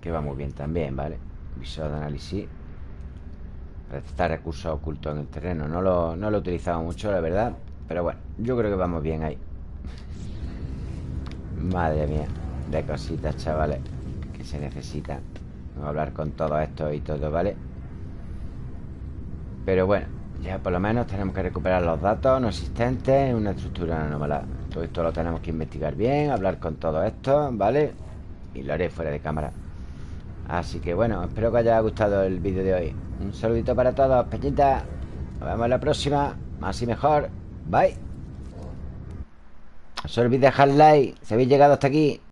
Que va muy bien también, ¿vale? Visor de análisis. Para recursos ocultos en el terreno. No lo, no lo he utilizado mucho, la verdad Pero bueno, yo creo que vamos bien ahí. Madre mía De cositas, chavales Que se necesitan. Hablar con todo esto y todo, ¿vale? Pero bueno Ya por lo menos tenemos que recuperar los datos no existentes en una estructura anómala Todo esto lo tenemos que investigar bien Hablar con todo esto, ¿vale? Y lo haré fuera de cámara. Así que bueno, espero que os haya gustado el vídeo de hoy. Un saludito para todos, peñitas Nos vemos en la próxima. Más y mejor. Bye. No os olvidéis dejar like. Si habéis llegado hasta aquí.